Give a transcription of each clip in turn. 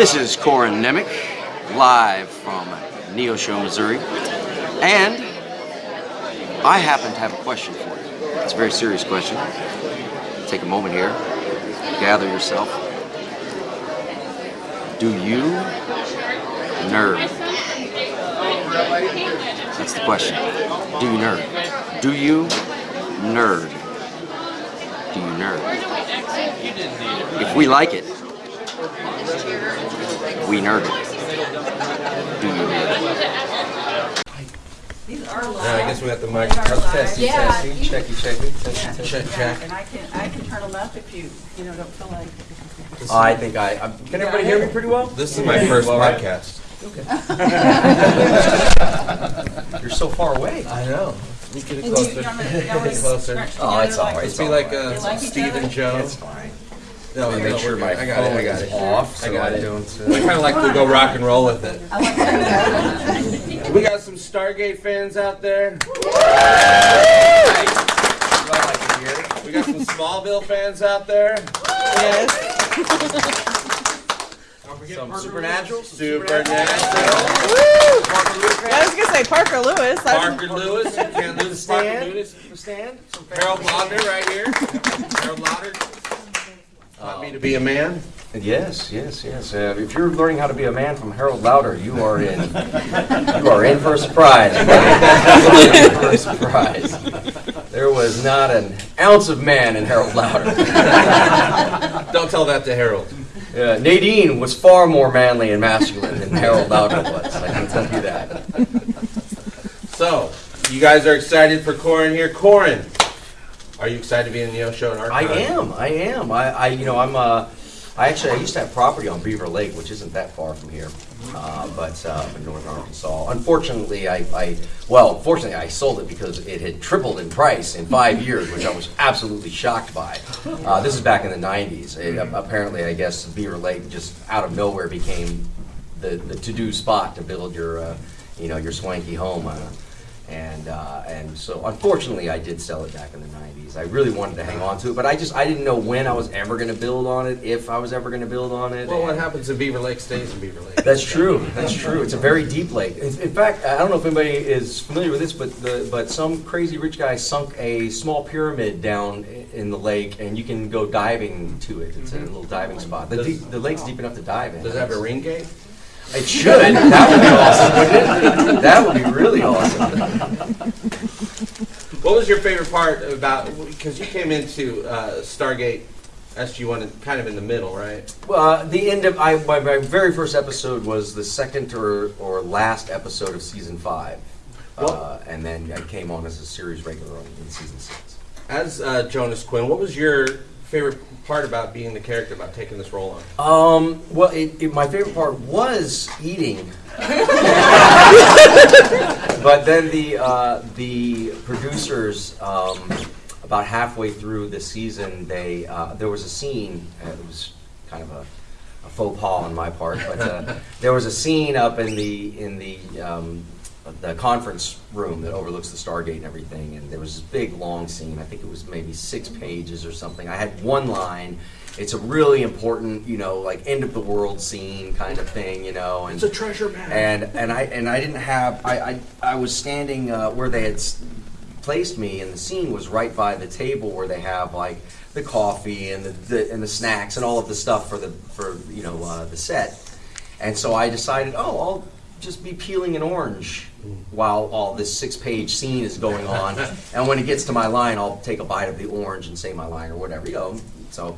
This is Corin Nemec, live from Neosho, Missouri. And I happen to have a question for you. It's a very serious question. Take a moment here, gather yourself. Do you nerd? That's the question. Do you nerd? Do you nerd? Do you nerd? If we like it, we nerd it. Do you nerd? Now, I guess we got the mic. Testing, Yeah, testing, checky, checky, Yeah, check, check. And I can, I can turn them up if you, you know, don't feel like. I think I, I'm, can everybody hear me pretty well? This is my first Well, right. podcast. You're so far away. I know. Let me get it And you- closer. you want Get you want me it to closer. Oh, it's together all like- right. Let's be like uh, You like Steve and Joe. It's fine. No, Let me no, make sure my good. I it. I phone got is it. off. I got I it. don't, I uh, kind of like to go rock and roll with it. I like that. We got some Stargate fans out there. We got some Smallville fans out there. Some Supernatural. Supernatural. I was gonna say Parker Lewis. I- Parker Lewis. You can't lose Parker Stand. Lewis. Stand. Some Harold Lauder right here. Harold Lauder. Taught me to be a man. Yes, yes, yes. Uh, if you're learning how to be a man from Harold Lauder, you are in. you are in for a surprise. in for a surprise. There was not an ounce of man in Harold Lauder. Don't tell that to Harold. Uh, Nadine was far more manly and masculine than Harold Lauder was. I can tell you that. So, you guys are excited for Corin here. Corin, are you excited to be in the Neosho and I am. I am. I, I you know, I'm. Uh, I actually, I used to have property on Beaver Lake, which isn't that far from here, uh, but uh, in northern Arkansas. Unfortunately, I, I, well, fortunately, I sold it because it had tripled in price in five years, which I was absolutely shocked by. Uh, this is back in the '90s. It, apparently, I guess Beaver Lake just out of nowhere became the, the to-do spot to build your, uh, you know, your swanky home. Uh, and uh, and so unfortunately, I did sell it back in the '90s. I really wanted to hang on to it, but I just I didn't know when I was ever going to build on it, if I was ever going to build on it. Well, what happens in Beaver Lake stays in Beaver Lake. That's true. That's true. It's a very deep lake. In, fact, I don't know if anybody is familiar with this, but the but some crazy rich guy sunk a small pyramid down in the lake, and you can go diving to it. It's a little diving spot. The, Does- deep, the lake's deep enough to dive in. Does it have a ring gate? It should. That would be awesome, wouldn't it? That would be really awesome. What was your favorite part about, because you came into uh, Stargate SG-1 kind of in the middle, right? Well, uh, the end of I, my, my very first episode was the second or, or last episode of season five, uh, and then I came on as a series regular in season six. As uh, Jonas Quinn, what was your favorite part about being the character, about taking this role on? Um, well, it, it, my favorite part was eating. but then the uh, the producers, um, about halfway through the season, they uh, there was a scene. Uh, it was kind of a, a faux pas on my part, but uh, there was a scene up in the in the um, the conference room that overlooks the Stargate and everything, and there was this big long scene. I think it was maybe six pages or something. I had one line. It's a really important, you know, like end of the world scene kind of thing, you know, and it's a treasure map. and and I and I didn't have I I, I was standing uh, where they had placed me, and the scene was right by the table where they have like the coffee and the, the and the snacks and all of the stuff for the for you know uh, the set, and so I decided, oh, I'll just be peeling an orange while all this six-page scene is going on, and when it gets to my line, I'll take a bite of the orange and say my line or whatever, you know. So.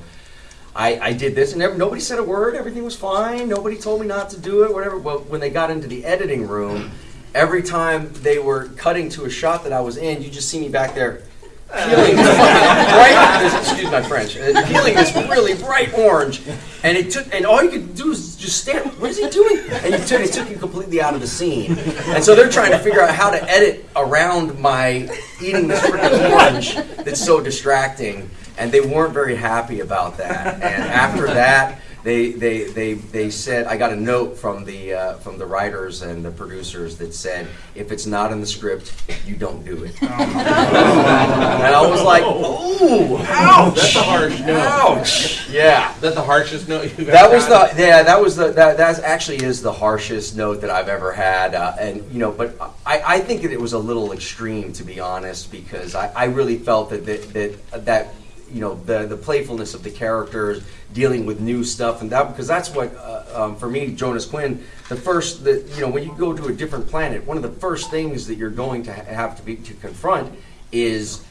I, I did this, and never, nobody said a word. Everything was fine. Nobody told me not to do it. Whatever. Well, when they got into the editing room, every time they were cutting to a shot that I was in, you just see me back there peeling this bright. Excuse my French. uh, Peeling this really bright orange, and it took. And all you could do is just stand. What is he doing? And it took, it took you completely out of the scene. And so they're trying to figure out how to edit around my eating this freaking orange that's so distracting and they weren't very happy about that. And after that, they, they, they, they said, I got a note from the, uh, from the writers and the producers that said, if it's not in the script, you don't do it. And I was like, ooh, ouch! That's a harsh no. Ouch! Yeah. Is that the harshest note you've ever That was gotten? the yeah. That was the that that actually is the harshest note that I've ever had, uh, and you know. But I, I think that it was a little extreme to be honest, because I, I really felt that that, that that you know the the playfulness of the characters dealing with new stuff and that because that's what uh, um, for me Jonas Quinn the first that you know when you go to a different planet one of the first things that you're going to ha- have to be to confront is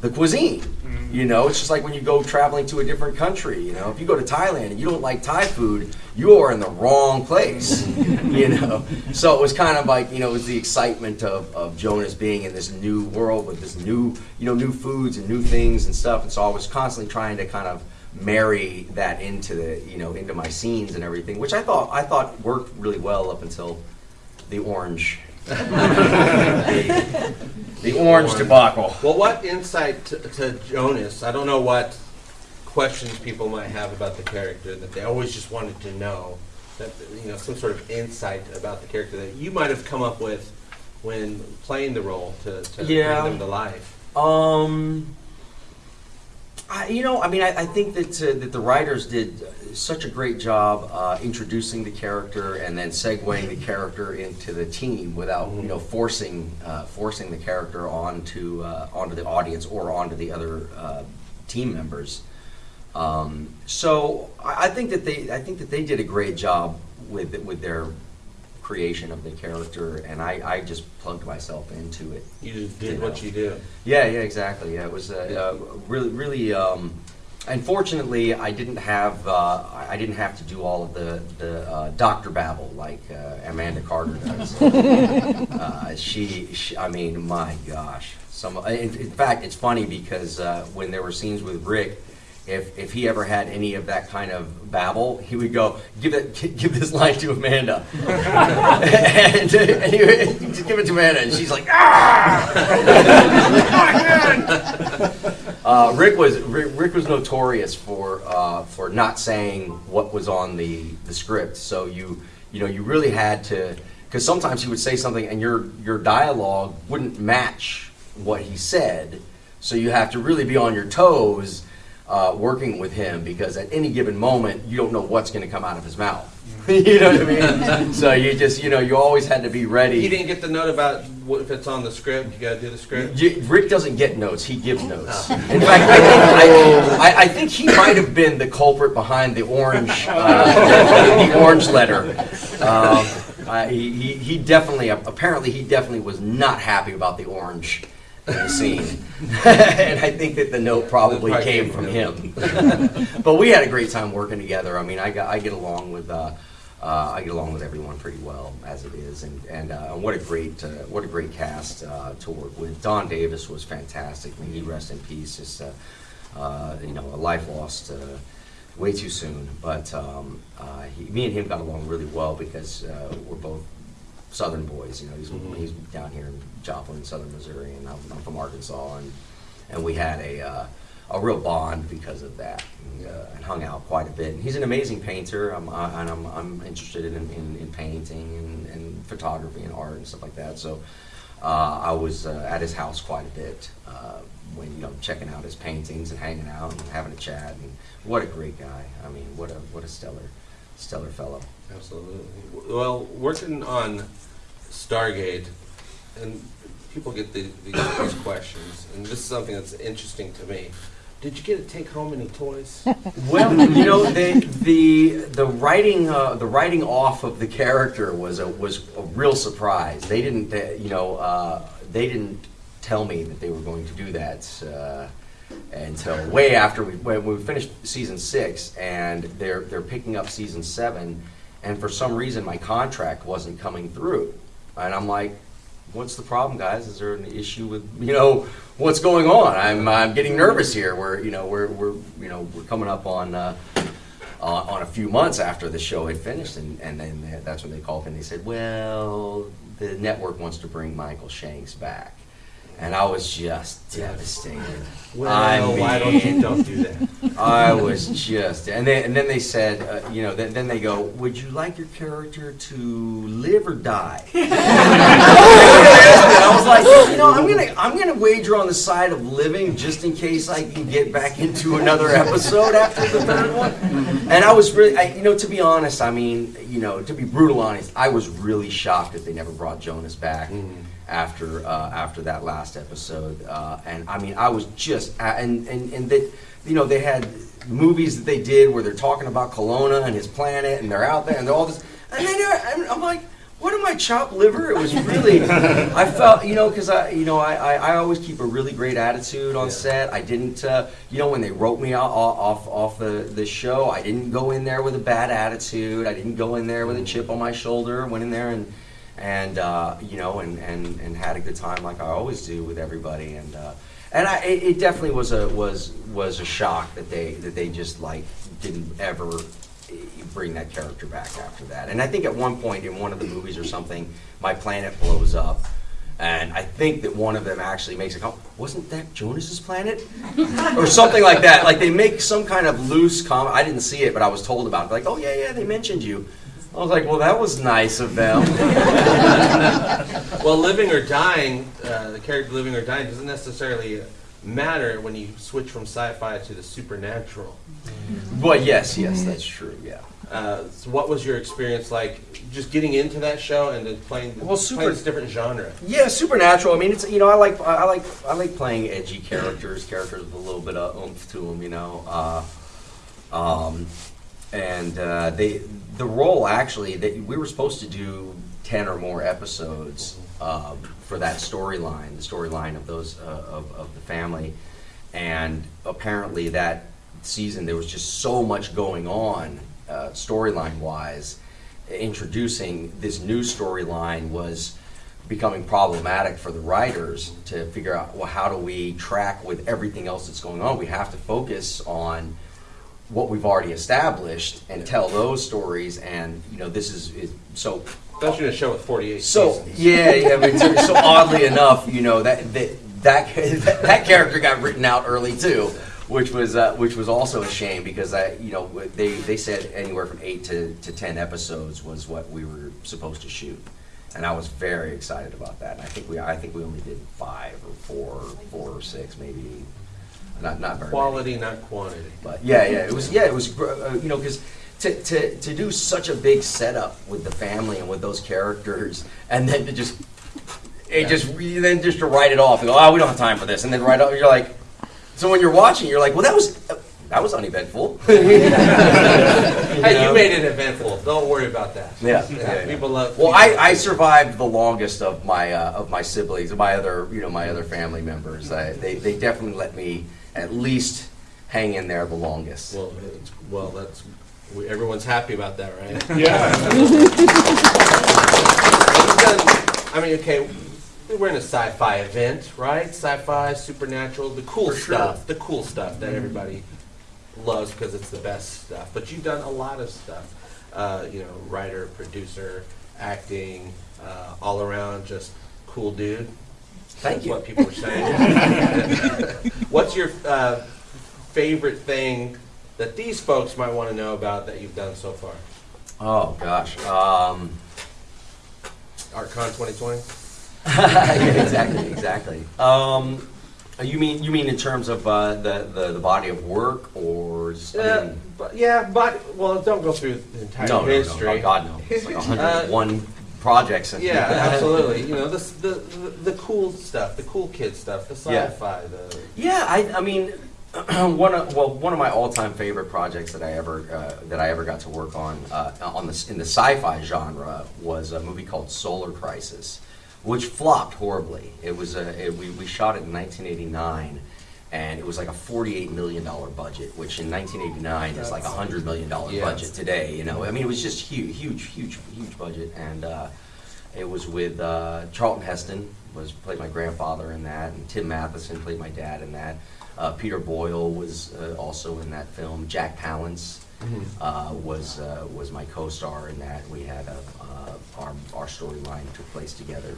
the cuisine. You know, it's just like when you go traveling to a different country. You know, if you go to Thailand and you don't like Thai food, you are in the wrong place. you know, so it was kind of like you know, it was the excitement of, of Jonas being in this new world with this new you know new foods and new things and stuff. And so I was constantly trying to kind of marry that into the you know into my scenes and everything, which I thought I thought worked really well up until the orange. the, the orange debacle. Well, what insight to, to Jonas? I don't know what questions people might have about the character that they always just wanted to know. That you know, some sort of insight about the character that you might have come up with when playing the role to, to Yeah. bring them to life. Um, I, you know, I mean, I, I think that uh, that the writers did such a great job uh, introducing the character and then segueing the character into the team without you know forcing uh, forcing the character onto uh, onto the audience or onto the other uh, team members. Um, so I, I think that they I think that they did a great job with with their creation of the character, and I, I just plugged myself into it. You just did You what know. you did. Yeah, yeah, exactly. Yeah, it was uh, uh, really, really. Um, unfortunately, I didn't have uh, I I didn't have to do all of the the uh, doctor babble like uh, Amanda Carter does. uh, she, she, I mean, my gosh. Some, in, in fact, it's funny because uh, when there were scenes with Rick. If, if he ever had any of that kind of babble, he would go, give it, give this line to Amanda, and, and he would just give it to Amanda, and she's like, ah! Uh, Rick was Rick, Rick was notorious for uh, for not saying what was on the, the script. So you you know you really had to because sometimes he would say something and your your dialogue wouldn't match what he said. So you have to really be on your toes uh, working with him because at any given moment you don't know what's going to come out of his mouth. you know what I mean? so you just you know you always had to be ready. He didn't get the note about what if it's on the script. You got to do the script. Y- Rick doesn't get notes; he gives notes. In fact, I think, I, I, I think he might have been the culprit behind the orange, uh, the orange letter. Um, uh, he, he, he definitely, apparently, he definitely was not happy about the orange in the scene, and I think that the note probably probably came came from him. but we had a great time working together. I mean, I, got, I get along with. Uh, uh, I get along with everyone pretty well as it is, and and uh, what a great uh, what a great cast uh, to work with. Don Davis was fantastic. May he rest in peace. Just uh, uh, you know, a life lost uh, way too soon. But um, uh, he, me and him got along really well because uh, we're both Southern boys. You know, he's Mhm. he's down here in Joplin, Southern Missouri, and I'm, I'm from Arkansas, and and we had a uh, a real bond because of that, and, uh, and hung out quite a bit. And he's an amazing painter, I'm, I, and I'm, I'm interested in, in, in painting and, and photography and art and stuff like that. So uh, I was uh, at his house quite a bit uh, when you know checking out his paintings and hanging out and having a chat. And what a great guy! I mean, what a what a stellar stellar fellow. Absolutely. Well, working on Stargate, and people get the, these, these questions, and this is something that's interesting to me. Did you get to take home any toys? Well, you know, the the the writing uh, the writing off of the character was a was a real surprise. They didn't, uh, you know, uh, they didn't tell me that they were going to do that uh, until way after we when we finished season six, and they're they're picking up season seven, and for some reason my contract wasn't coming through, and I'm like, what's the problem, guys? Is there an issue with you know what's going on? I'm I'm getting nervous here. We're you know we're we're you know we're coming up on. Uh, on, on a few months after the show had finished, and, and then that's when they called and they said, "Well, the network wants to bring Michael Shanks back," and I was just devastated. Well, I why don't you mean- don't do that? I was just, and then and then they said, uh, you know, then, then they go, would you like your character to live or die? I was like, you know, I'm gonna I'm gonna wager on the side of living just in case I can get back into another episode after the third one. And I was really, I, you know, to be honest, I mean, you know, to be brutal honest, I was really shocked that they never brought Jonas back after uh, after that last episode. Uh, and I mean, I was just, and and and that, you know, they had movies that they did where they're talking about Kelowna and his planet, and they're out there and they're all this, and then I'm like. What am I chopped liver? It was really, I felt, you know, because I, you know, I, I, I always keep a really great attitude on Yeah. set. I didn't, uh, you know, when they wrote me off off, off the, the show, I didn't go in there with a bad attitude. I didn't go in there with a chip on my shoulder. Went in there and, and uh, you know, and, and, and had a good time like I always do with everybody. And uh, and I, it, it definitely was a was was a shock that they that they just like didn't ever bring that character back after that. And I think at one point in one of the movies or something, my planet blows up. And I think that one of them actually makes a comment, wasn't that Jonas's planet? or something like that. Like they make some kind of loose comment. I didn't see it, but I was told about it. Like, oh yeah, yeah, they mentioned you. I was like, well, that was nice of them. Well, living or dying, uh, the character living or dying doesn't necessarily matter when you switch from sci-fi to the supernatural. but yes, yes, that's true. Yeah. Uh, so what was your experience like just getting into that show and then playing, Well, playing super- this different genre? Yeah, supernatural. I mean, it's you know, I like I like I like playing edgy characters, characters with a little bit of oomph to them. You know, uh, um, and uh, they the role actually that we were supposed to do ten or more episodes uh, for that storyline, the storyline of those uh, of, of the family, and apparently that season there was just so much going on uh, storyline wise introducing this new storyline was becoming problematic for the writers to figure out well how do we track with everything else that's going on? We have to focus on what we've already established and tell those stories and you know this is, is so Especially in a show with 48 so seasons. yeah, yeah. But so, so oddly enough, you know that that that that character got written out early too, which was uh, which was also a shame because I you know they they said anywhere from eight to, to ten episodes was what we were supposed to shoot, and I was very excited about that. And I think we I think we only did five or four four or six maybe, not not very many. Quality, not quantity. But yeah, yeah, it was yeah, it was uh, you know because to, to to do such a big setup with the family and with those characters, and then to just it just then just to write it off and go, oh, we don't have time for this, and then write off. You're like, so when you're watching, you're like, well, that was that was uneventful. Hey, you made it eventful. Don't worry about that. Yeah, yeah, yeah. People love. Well, I, I survived the longest of my uh, of my siblings, my other you know my other family members. I, they they definitely let me at least hang in there the longest. Well, it's, well, that's we, everyone's happy about that, right? Yeah. I mean, okay, we're in a sci-fi event, right? Sci-fi, supernatural, the cool For sure. stuff, the cool stuff that everybody loves because it's the best stuff. But you've done a lot of stuff, uh, you know, writer, producer, acting, uh, all around, just cool dude. Thank That's you. what people are saying. What's your uh, favorite thing that these folks might want to know about that you've done so far? Oh gosh. Um, ArtCon 2020. yeah, exactly, exactly. Um, you mean you mean in terms of uh, the, the the body of work or? Just, I Yeah, mean, but yeah, but well, don't go through the entire no, no, no, history. no, God no. It's like 101 projects. and- Yeah, absolutely. You know, the, the the cool stuff, the cool kid stuff, the sci-fi, the Yeah, I, I mean, one of well, one of my all-time favorite projects that I ever uh, that I ever got to work on uh, on the in the sci-fi genre was a movie called Solar Crisis, which flopped horribly. It was a it, we we shot it in 1989. And it was like a $48 million budget, which in 1989 is like a $100 million Yeah. budget today. You know, I mean, it was just huge, huge, huge, huge budget. And uh, it was with uh, Charlton Heston was played my grandfather in that, and Tim Matheson played my dad in that. Uh, Peter Boyle was uh, also in that film. Jack Palance uh, was uh, was my co-star in that. We had a, uh, our our storyline took place together,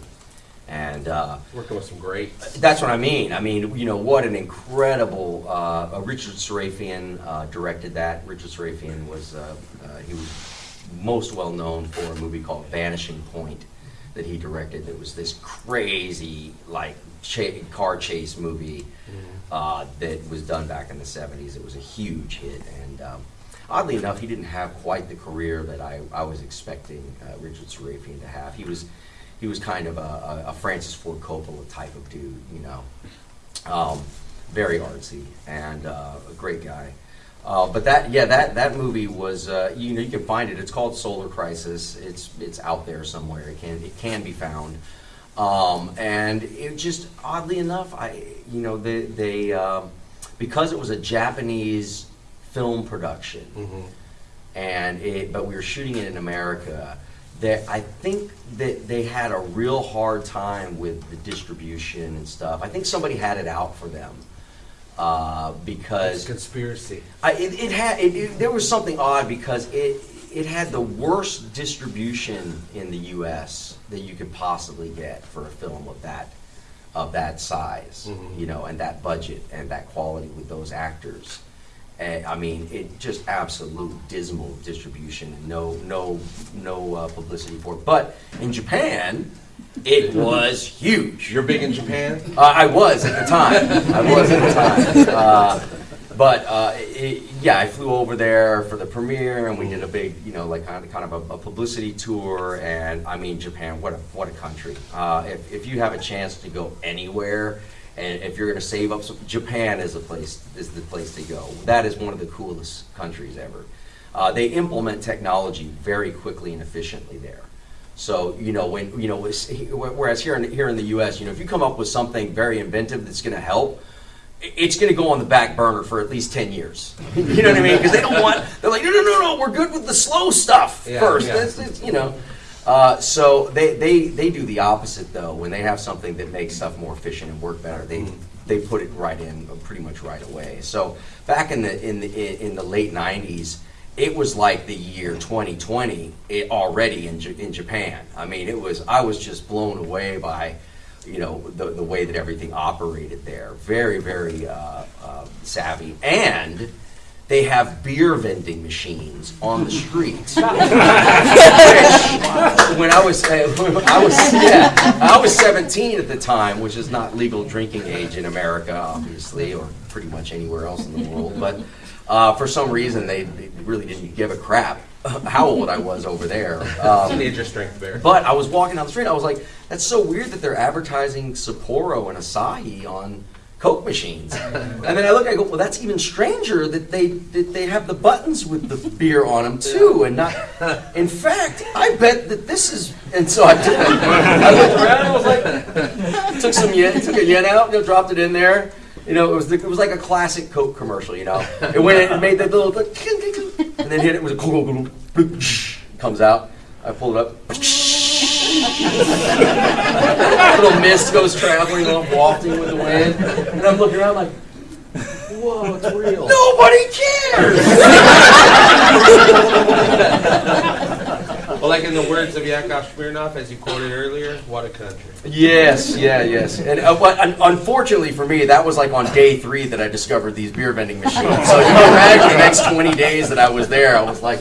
And uh, Working with some greats. that's what I mean. I mean, you know, what an incredible. Uh, uh, Richard Sarafian uh, directed that. Richard Sarafian was uh, uh, he was most well known for a movie called Vanishing Point that he directed. It was this crazy like cha- car chase movie uh, that was done back in the '70s. It was a huge hit, and um, oddly enough, he didn't have quite the career that I, I was expecting uh, Richard Sarafian to have. He was he was kind of a, a, Francis Ford Coppola type of dude, you know, um, very artsy and uh, a great guy. Uh, but that yeah that that movie was uh, you know you can find it. It's called Solar Crisis. It's it's out there somewhere. It can it can be found. Um, and it just oddly enough, I you know they they um, because it was a Japanese film production Mhm. and it, but we were shooting it in America. I think that they had a real hard time with the distribution and stuff. I think somebody had it out for them uh, It's because conspiracy. I, it, it had it, it- there was something odd because it it had the worst distribution in the U.S. that you could possibly get for a film of that of that size, Mhm. you know, and that budget and that quality with those actors. And, I mean, it just absolute dismal distribution. and No, no, no uh, publicity for it. But in Japan, it was huge. You're big in Japan? Uh, I was at the time. I was at the time. Uh, but uh, it, yeah, I flew over there for the premiere, and we did a big, you know, like kind of, kind of a, a publicity tour. And I mean, Japan, what a what a country! Uh, if if you have a chance to go anywhere, and if you're going to save up, some, Japan is a place is the place to go. That is one of the coolest countries ever. Uh, they implement technology very quickly and efficiently there. So you know when you know whereas here in here in the U.S. you know if you come up with something very inventive that's going to help, it's going to go on the back burner for at least ten years. you know what I mean? Because they don't want they're like no no no no we're good with the slow stuff Yeah, first. yeah. That's, that's, you know. Uh, so they, they they do the opposite though when they have something that makes stuff more efficient and work better they Mhm. they put it right in uh, pretty much right away. So back in the in the in the late '90s, it was like the year 2020 it, already in J- in Japan. I mean, it was I was just blown away by you know the the way that everything operated there. Very very uh, uh, savvy and. They have beer vending machines on the streets. Which, when I was, uh, I was, yeah, I was 17 at the time, which is not legal drinking age in America, obviously, or pretty much anywhere else in the world. But uh, for some reason, they, they really didn't give a crap how old I was over there. Um, Teenager strength bear. but I was walking down the street. I was like, "That's so weird that they're advertising Sapporo and Asahi on Coke machines." And then I look, I go, "Well, that's even stranger that they that they have the buttons with the beer on them too, and not." In fact, I bet that this is. And so I did. I looked around. I was like, took some yen, took a yen out, you know, dropped it in there. You know, it was the, it was like a classic Coke commercial. You know, it went in and made that little, and then hit it with a comes out. I pulled it up. little mist goes traveling off, wafting with the wind, and I'm looking around like, Whoa, it's real. nobody cares. Well, like in the words of Yakov Smirnoff, as you quoted earlier, what a country. yes, yeah, yes. And uh, but un- unfortunately for me, that was like on day three that I discovered these beer vending machines. So you can imagine the next 20 days that I was there, I was like,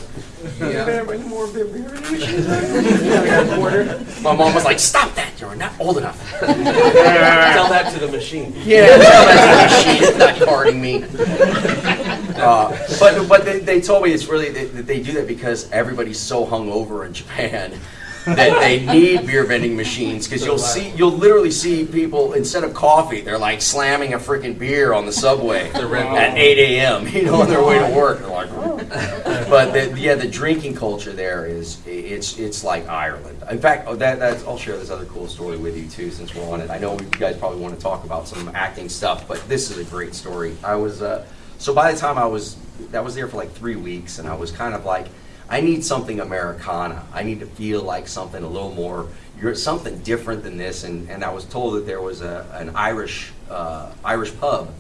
Yeah. more beer beer vending machines? I got a quarter. My mom was like, stop that, you're not old enough. Tell that to the machine. Yeah, that's the machine. It's not carding me. Uh, but but they, they told me it's really that that they do that because everybody's so hungover in Japan that they need beer vending machines because you'll see you'll literally see people instead of coffee they're like slamming a freaking beer on the subway at 8 a.m. You know on their way to work. They're like, but the, yeah, the drinking culture there is it's it's like Ireland. In fact, oh, that that's, I'll share this other cool story with you too, since we're on it. I know you guys probably want to talk about some acting stuff, but this is a great story. I was uh, so by the time I was that was there for like three weeks, and I was kind of like, I need something Americana. I need to feel like something a little more. You're something different than this, and, and I was told that there was a, an Irish uh, Irish pub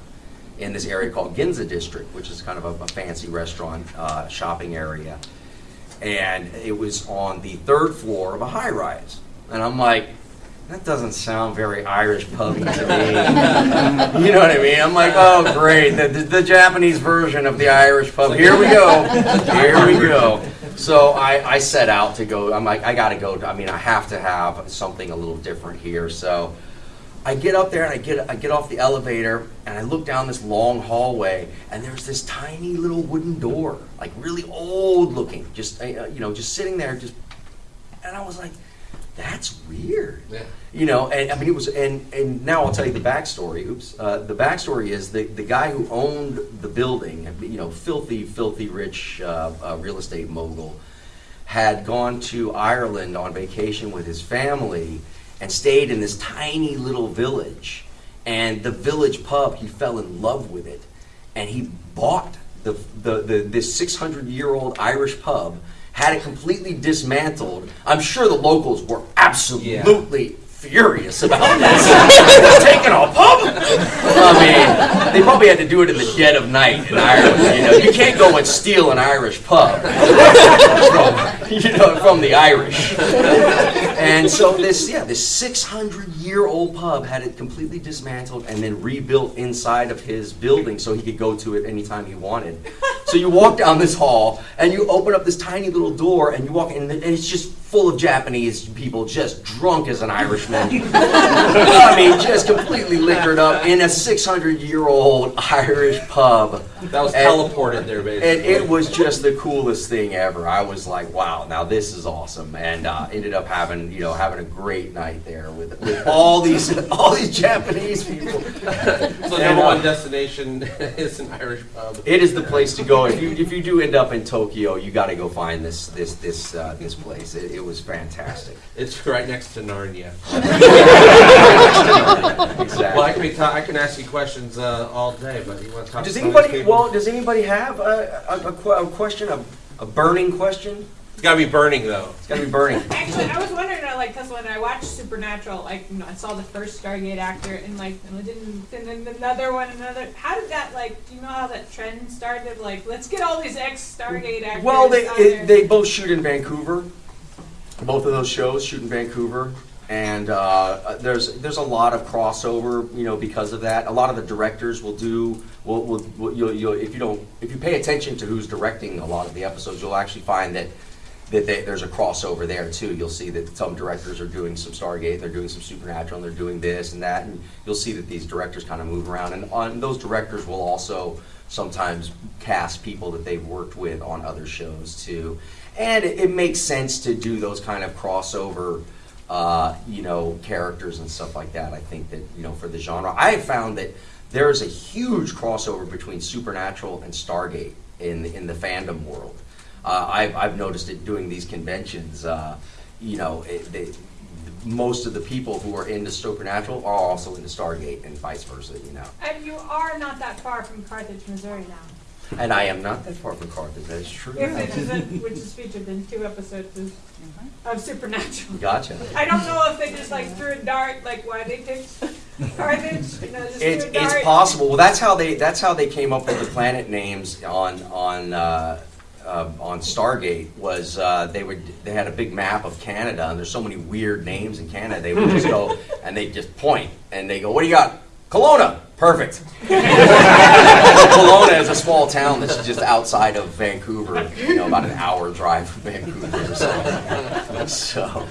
in this area called Ginza District, which is kind of a, a fancy restaurant uh, shopping area. And it was on the third floor of a high rise. And I'm like, that doesn't sound very Irish pubby to me. you know what I mean? I'm like, oh, great, the, the, the Japanese version of the Irish pub. Here we go. Here we go. So I, I set out to go. I'm like, I got to go. I mean, I have to have something a little different here. So I get up there and I get I get off the elevator and I look down this long hallway and there's this tiny little wooden door, like really old looking, just uh, you know, just sitting there, just. And I was like, that's weird. Yeah. You know, and I mean, it was, and and now I'll tell you the backstory. Oops, uh, the backstory is the the guy who owned the building, you know, filthy, filthy rich uh, uh, real estate mogul, had gone to Ireland on vacation with his family and stayed in this tiny little village. And the village pub, he fell in love with it, and he bought the the, the this 600 year old Irish pub. Had it completely dismantled. I'm sure the locals were absolutely furious about this. Taking a pub? I mean, they probably had to do it in the dead of night in Ireland. You know, you can't go and steal an Irish pub from, you know, from the Irish. And so this, yeah, this 600 year old pub had it completely dismantled and then rebuilt inside of his building so he could go to it anytime he wanted. So you walk down this hall and you open up this tiny little door and you walk in and it's just full of Japanese people just drunk as an Irishman. I mean, just completely liquored up in a 600 year old Irish pub. That was And- teleported there, basically. And it was just the coolest thing ever. I was like, wow, now this is awesome. And uh, ended up having, you know, having a great night there with, with all these all these Japanese people. So And, number uh, one destination is an Irish pub. It is the place to go. If you if you do end up in Tokyo, you got to go find this this this uh, this place. It, it was fantastic. It's right next to Narnia. Exactly. Well, I can be ta- I can ask you questions uh, all day, but you want to talk Does to some of these anybody well? Does anybody have a, a, a, que- a question, a, a burning question? It's got to be burning though. It's got to be burning. Actually, I was wondering, uh, like, because when I watched Supernatural, like, you know, I saw the first Stargate actor, and like, and then, and then another one, another. How did that, like, do you know how that trend started? Like, let's get all these ex Stargate actors. Well, they it, they both shoot in Vancouver. Both of those shows shoot in Vancouver, and uh, there's there's a lot of crossover, you know, because of that. A lot of the directors will do will, will, will you'll, you'll, if you don't if you pay attention to who's directing a lot of the episodes, you'll actually find that. That they, there's a crossover there too. You'll see that some directors are doing some Stargate, they're doing some Supernatural, and they're doing this and that, and you'll see that these directors kind of move around. And on those directors will also sometimes cast people that they've worked with on other shows too. And it, it makes sense to do those kind of crossover, uh, you know, characters and stuff like that. I think that you know for the genre, I have found that there is a huge crossover between Supernatural and Stargate in in the fandom world. Uh, I've, I've noticed it doing these conventions. Uh, you know, it, they, most of the people who are into Supernatural are also into Stargate, and vice versa. You know, And you are not that far from Carthage, Missouri now. And I am not that far from Carthage. That's true. If it is in, which is featured in two episodes of, of Supernatural. Gotcha. I don't know if they just like threw a dart, like why they picked Carthage. You know, just It's, threw a dart. it's possible. Well, that's how they that's how they came up with the planet names on on uh, uh, on Stargate. Was uh, they would they had a big map of Canada, and there's so many weird names in Canada. They would just go and they just point and they go, "What do you got? Kelowna." Perfect. Kelowna is a small town that's just outside of Vancouver. You know, about an hour drive from Vancouver. So, so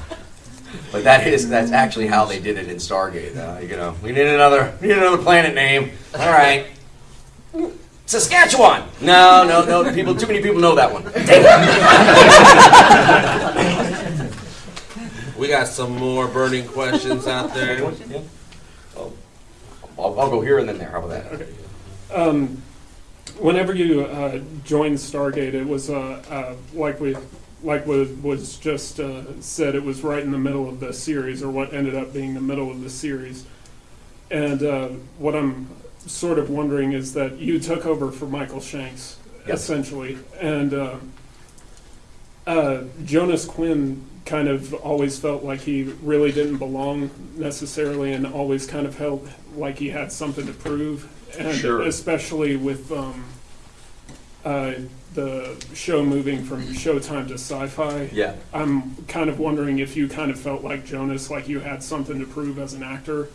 but that is that's actually how they did it in Stargate. Uh, you know, we need another we need another planet name. All right. Saskatchewan. No, no, no. People, too many people know that one. We got some more burning questions out there. Yeah. Oh, I'll, I'll go here and then there. How about that? Um, whenever you uh, joined Stargate, it was uh, uh, like we like was, was just uh, said. It was right in the middle of the series, or what ended up being the middle of the series. And uh, what I'm sort of wondering is that you took over for Michael Shanks, essentially, and uh, Jonas Quinn kind of always felt like he really didn't belong necessarily, and always kind of felt like he had something to prove, and Sure. especially with um, uh, the show moving from Showtime to Sci-Fi. Yeah. I'm kind of wondering if you kind of felt like Jonas, like you had something to prove as an actor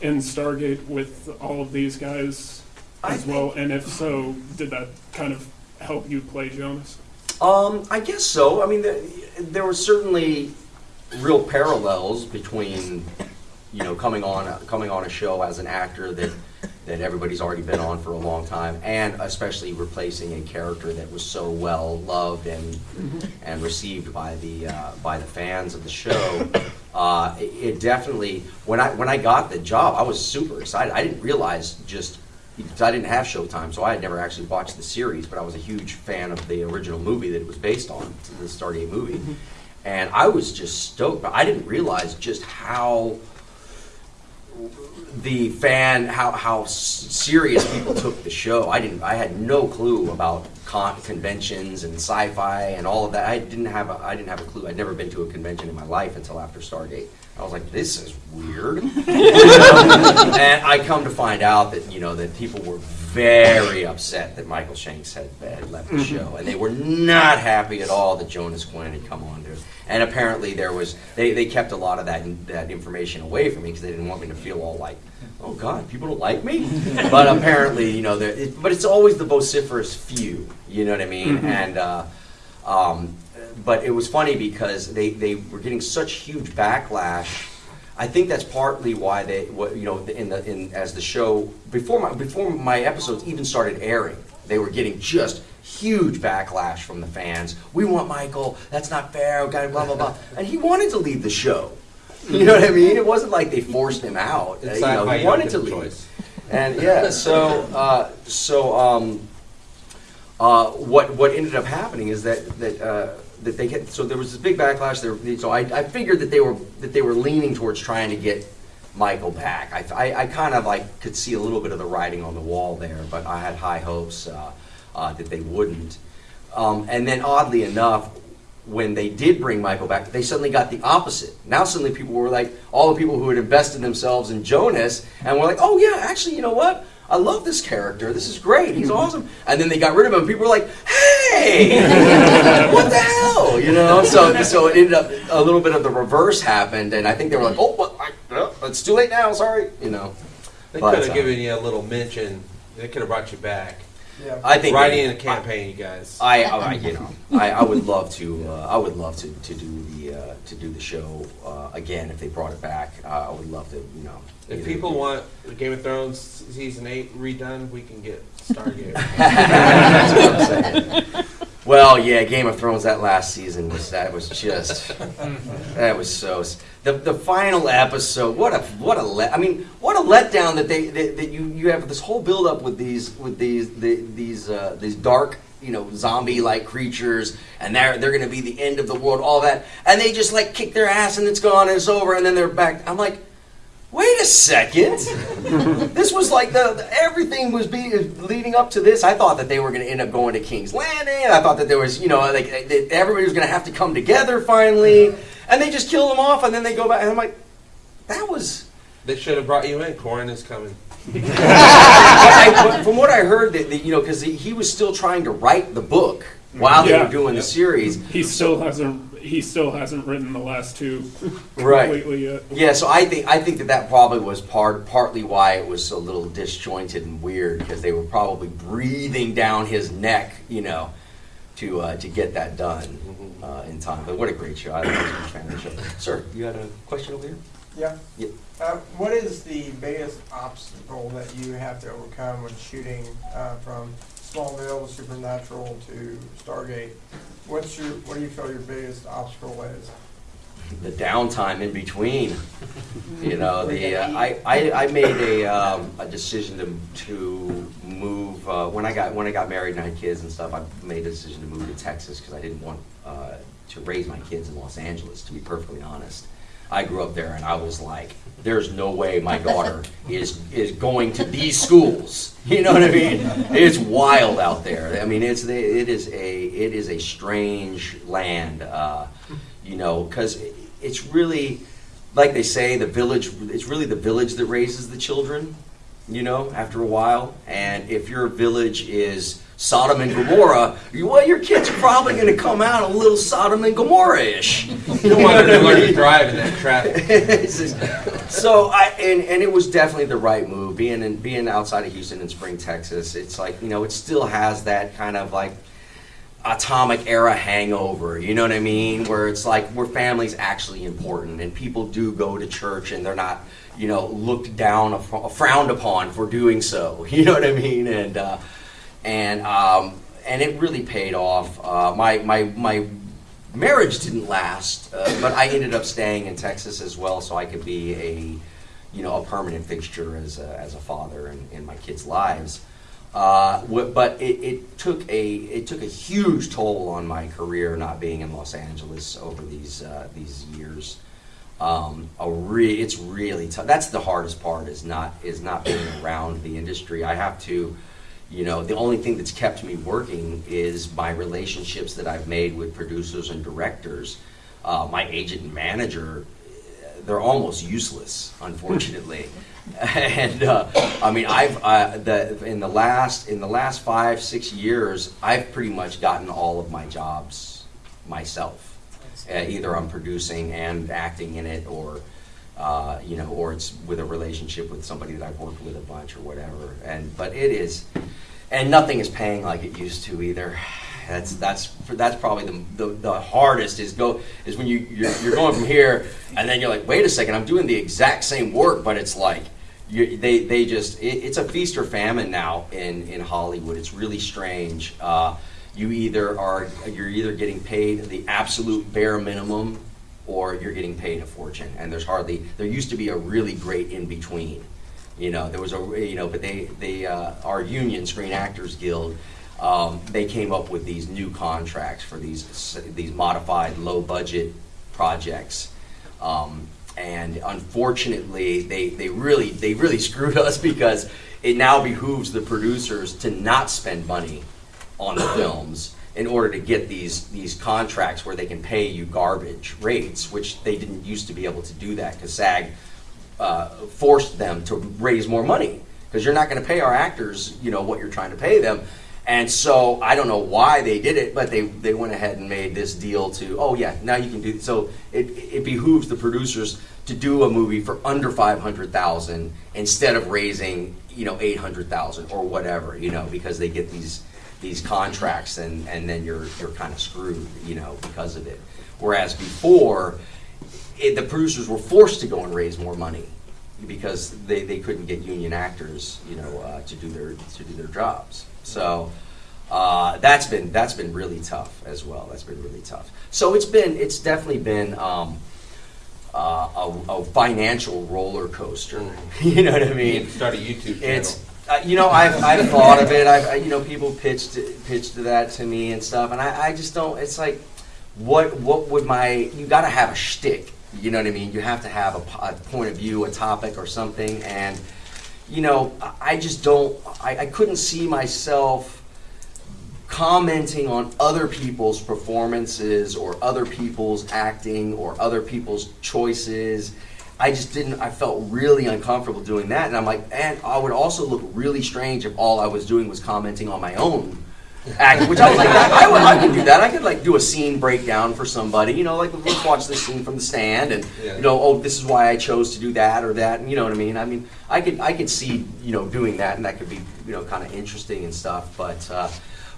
in Stargate with all of these guys I as well, and if so, did that kind of help you play Jonas? Um, I guess so. I mean, there, there were certainly real parallels between, you know, coming on coming on a show as an actor that that everybody's already been on for a long time, and especially replacing a character that was so well loved and and received by the uh, by the fans of the show. Uh, it, it definitely when I when I got the job, I was super excited. I didn't realize just because I didn't have Showtime, so I had never actually watched the series, but I was a huge fan of the original movie that it was based on, the Stargate movie. Mm-hmm. And I was just stoked, but I didn't realize just how the fan, how, how serious people took the show. I didn't, I had no clue about con- conventions and sci-fi and all of that. I didn't have, a, I didn't have a clue. I'd never been to a convention in my life until after Stargate. I was like, this is weird. and I come to find out that you know that people were very upset that Michael Shanks had, had left the show, and they were not happy at all that Jonas Quinn had come on there. And apparently, there was they, they kept a lot of that that information away from me because they didn't want me to feel all like, oh God, people don't like me. but apparently, you know, it, but it's always the vociferous few. You know what I mean? And uh, um, but it was funny because they, they were getting such huge backlash. I think that's partly why they, what, you know, in the in as the show before my before my episodes even started airing, they were getting just huge backlash from the fans. We want Michael. That's not fair. Blah blah blah blah. And he wanted to leave the show. You know what I mean? It wasn't like they forced him out. You know, he wanted to leave. choice. And yeah, so uh, so um, uh, what what ended up happening is that that uh, that they get so there was this big backlash there. So I, I figured that they were that they were leaning towards trying to get Michael back. I, I, I kind of like could see a little bit of the writing on the wall there, but I had high hopes uh, uh, that they wouldn't. Um, and then oddly enough, when they did bring Michael back, they suddenly got the opposite. Now suddenly people were like, all the people who had invested themselves in Jonas, and were like, oh yeah, actually, you know what? I love this character. This is great. He's awesome. And then they got rid of him. People were like, hey, what the hell? You know. So so it ended up a little bit of the reverse happened, and I think they were like, oh, what? I, it's too late now. Sorry. You know. They But, could have uh, given you a little mention. They could have brought you back. Yeah. I think Writing in a campaign, you guys. I, I, you know, I, I would love to. Uh, I would love to, to do the uh, to do the show uh, again if they brought it back. Uh, I would love to. You know, If either- people want Game of Thrones season eight redone, we can get Stargate. That's what I'm saying. Well, yeah, Game of Thrones. That last season was that was just that was so. The the final episode. What a what a let. I mean, what a letdown that they that, that you you have this whole build up with these with these the, these uh, these dark you know zombie like creatures and they're they're gonna be the end of the world all that and they just like kick their ass and it's gone and it's over and then they're back. I'm like. Wait a second. this was like the, the- everything was being leading up to this. I thought that they were going to end up going to King's Landing. I thought that there was, you know, like that everybody was going to have to come together finally, and they just kill them off, and then they go back. And I'm like, that was. they should have brought you in. Corin is coming. I, but from what I heard, that, that you know, because he, he was still trying to write the book while they were doing the series. He still hasn't. He still hasn't written the last two Right. completely yet. Yeah, so I think I think that that probably was part partly why it was a little disjointed and weird because they were probably breathing down his neck, you know, to uh, to get that done uh, in time. But what a great show! I was a huge fan of the show. Sir, you had a question over here? Yeah. Yeah. Uh, what is the biggest obstacle that you have to overcome when shooting uh, from Smallville, to Supernatural to Stargate? What's your what do you feel your biggest obstacle is? The downtime in between. You know, the uh, I, I I made a um, a decision to to move uh, when I got when I got married and I had kids and stuff. I made a decision to move to Texas because I didn't want uh, to raise my kids in Los Angeles. To be perfectly honest, I grew up there and I was like, "There's no way my daughter is is going to these schools." You know what I mean? It's wild out there. I mean, it's it is a it is a strange land. Uh, you know, because it's really, like they say, the village. It's really the village that raises the children. you know, after a while. And if your village is Sodom and Gomorrah, you, well, your kids are probably going to come out a little Sodom and Gomorrah-ish. You don't want them to learn to drive in that traffic. Just- so I and, and it was definitely the right move. Being in being outside of Houston in Spring, Texas, it's like you know it still has that kind of like atomic era hangover. You know what I mean? Where it's like where family's actually important and people do go to church and they're not you know looked down frowned upon for doing so. You know what I mean? And uh, and um, and it really paid off. Uh, my my my marriage didn't last, uh, but I ended up staying in Texas as well, so I could be a, you know, a permanent fixture as a, as a father in, in my kids' lives. Uh, but it, it took a it took a huge toll on my career not being in Los Angeles over these uh, these years. Um, a re- it's really tough. That's the hardest part is not is not being around the industry. I have to you know, the only thing that's kept me working is my relationships that I've made with producers and directors. Uh, my agent and manager, they're almost useless, unfortunately. and uh, I mean, I've uh, the in the last in the last five six years, I've pretty much gotten all of my jobs myself. Uh, either I'm producing and acting in it, or uh, you know, or it's with a relationship with somebody that I've worked with a bunch or whatever. And but it is, and nothing is paying like it used to either. That's that's that's probably the, the, the hardest is go is when you you're, you're going from here and then you're like wait a second I'm doing the exact same work but it's like you, they they just it, it's a feast or famine now in in Hollywood. It's really strange. Uh, you either are you're either getting paid the absolute bare minimum or you're getting paid a fortune. And there's hardly there used to be a really great in between you know there was a you know but they they uh, our union screen actors guild um, they came up with these new contracts for these these modified low budget projects. Um, and unfortunately they, they really they really screwed us because it now behooves the producers to not spend money on the films in order to get these these contracts where they can pay you garbage rates, which they didn't used to be able to do that because SAG uh, forced them to raise more money because you're not going to pay our actors, you know, what you're trying to pay them. And so I don't know why they did it, but they, they went ahead and made this deal to oh yeah now you can do so it it behooves the producers to do a movie for under five hundred thousand instead of raising you know eight hundred thousand or whatever you know because they get these these contracts and, and then you're you're kind of screwed, you know, because of it. Whereas before, it, the producers were forced to go and raise more money because they, they couldn't get union actors, you know, uh, to do their to do their jobs. So uh, that's been that's been really tough as well. That's been really tough. So it's been it's definitely been. Um, uh, a, a financial roller coaster. you know what I mean? to start a YouTube channel. It's uh, you know I've, I've thought of it. I've you know people pitched pitched that to me and stuff, and I, I just don't. It's like what what would my you got to have a shtick. You know what I mean? You have to have a, a point of view, a topic, or something, and you know I- just don't. I, I couldn't see myself commenting on other people's performances or other people's acting or other people's choices. I just didn't, I felt really uncomfortable doing that. And I'm like, and I would also look really strange if all I was doing was commenting on my own acting, which I was like, I, would, I could do that. I could like do a scene breakdown for somebody, you know, like let's watch this scene from the stand and, Yeah. you know, oh, this is why I chose to do that or that. And you know what I mean? I mean, I could, I could see, you know, doing that and that could be, you know, kind of interesting and stuff. But, uh,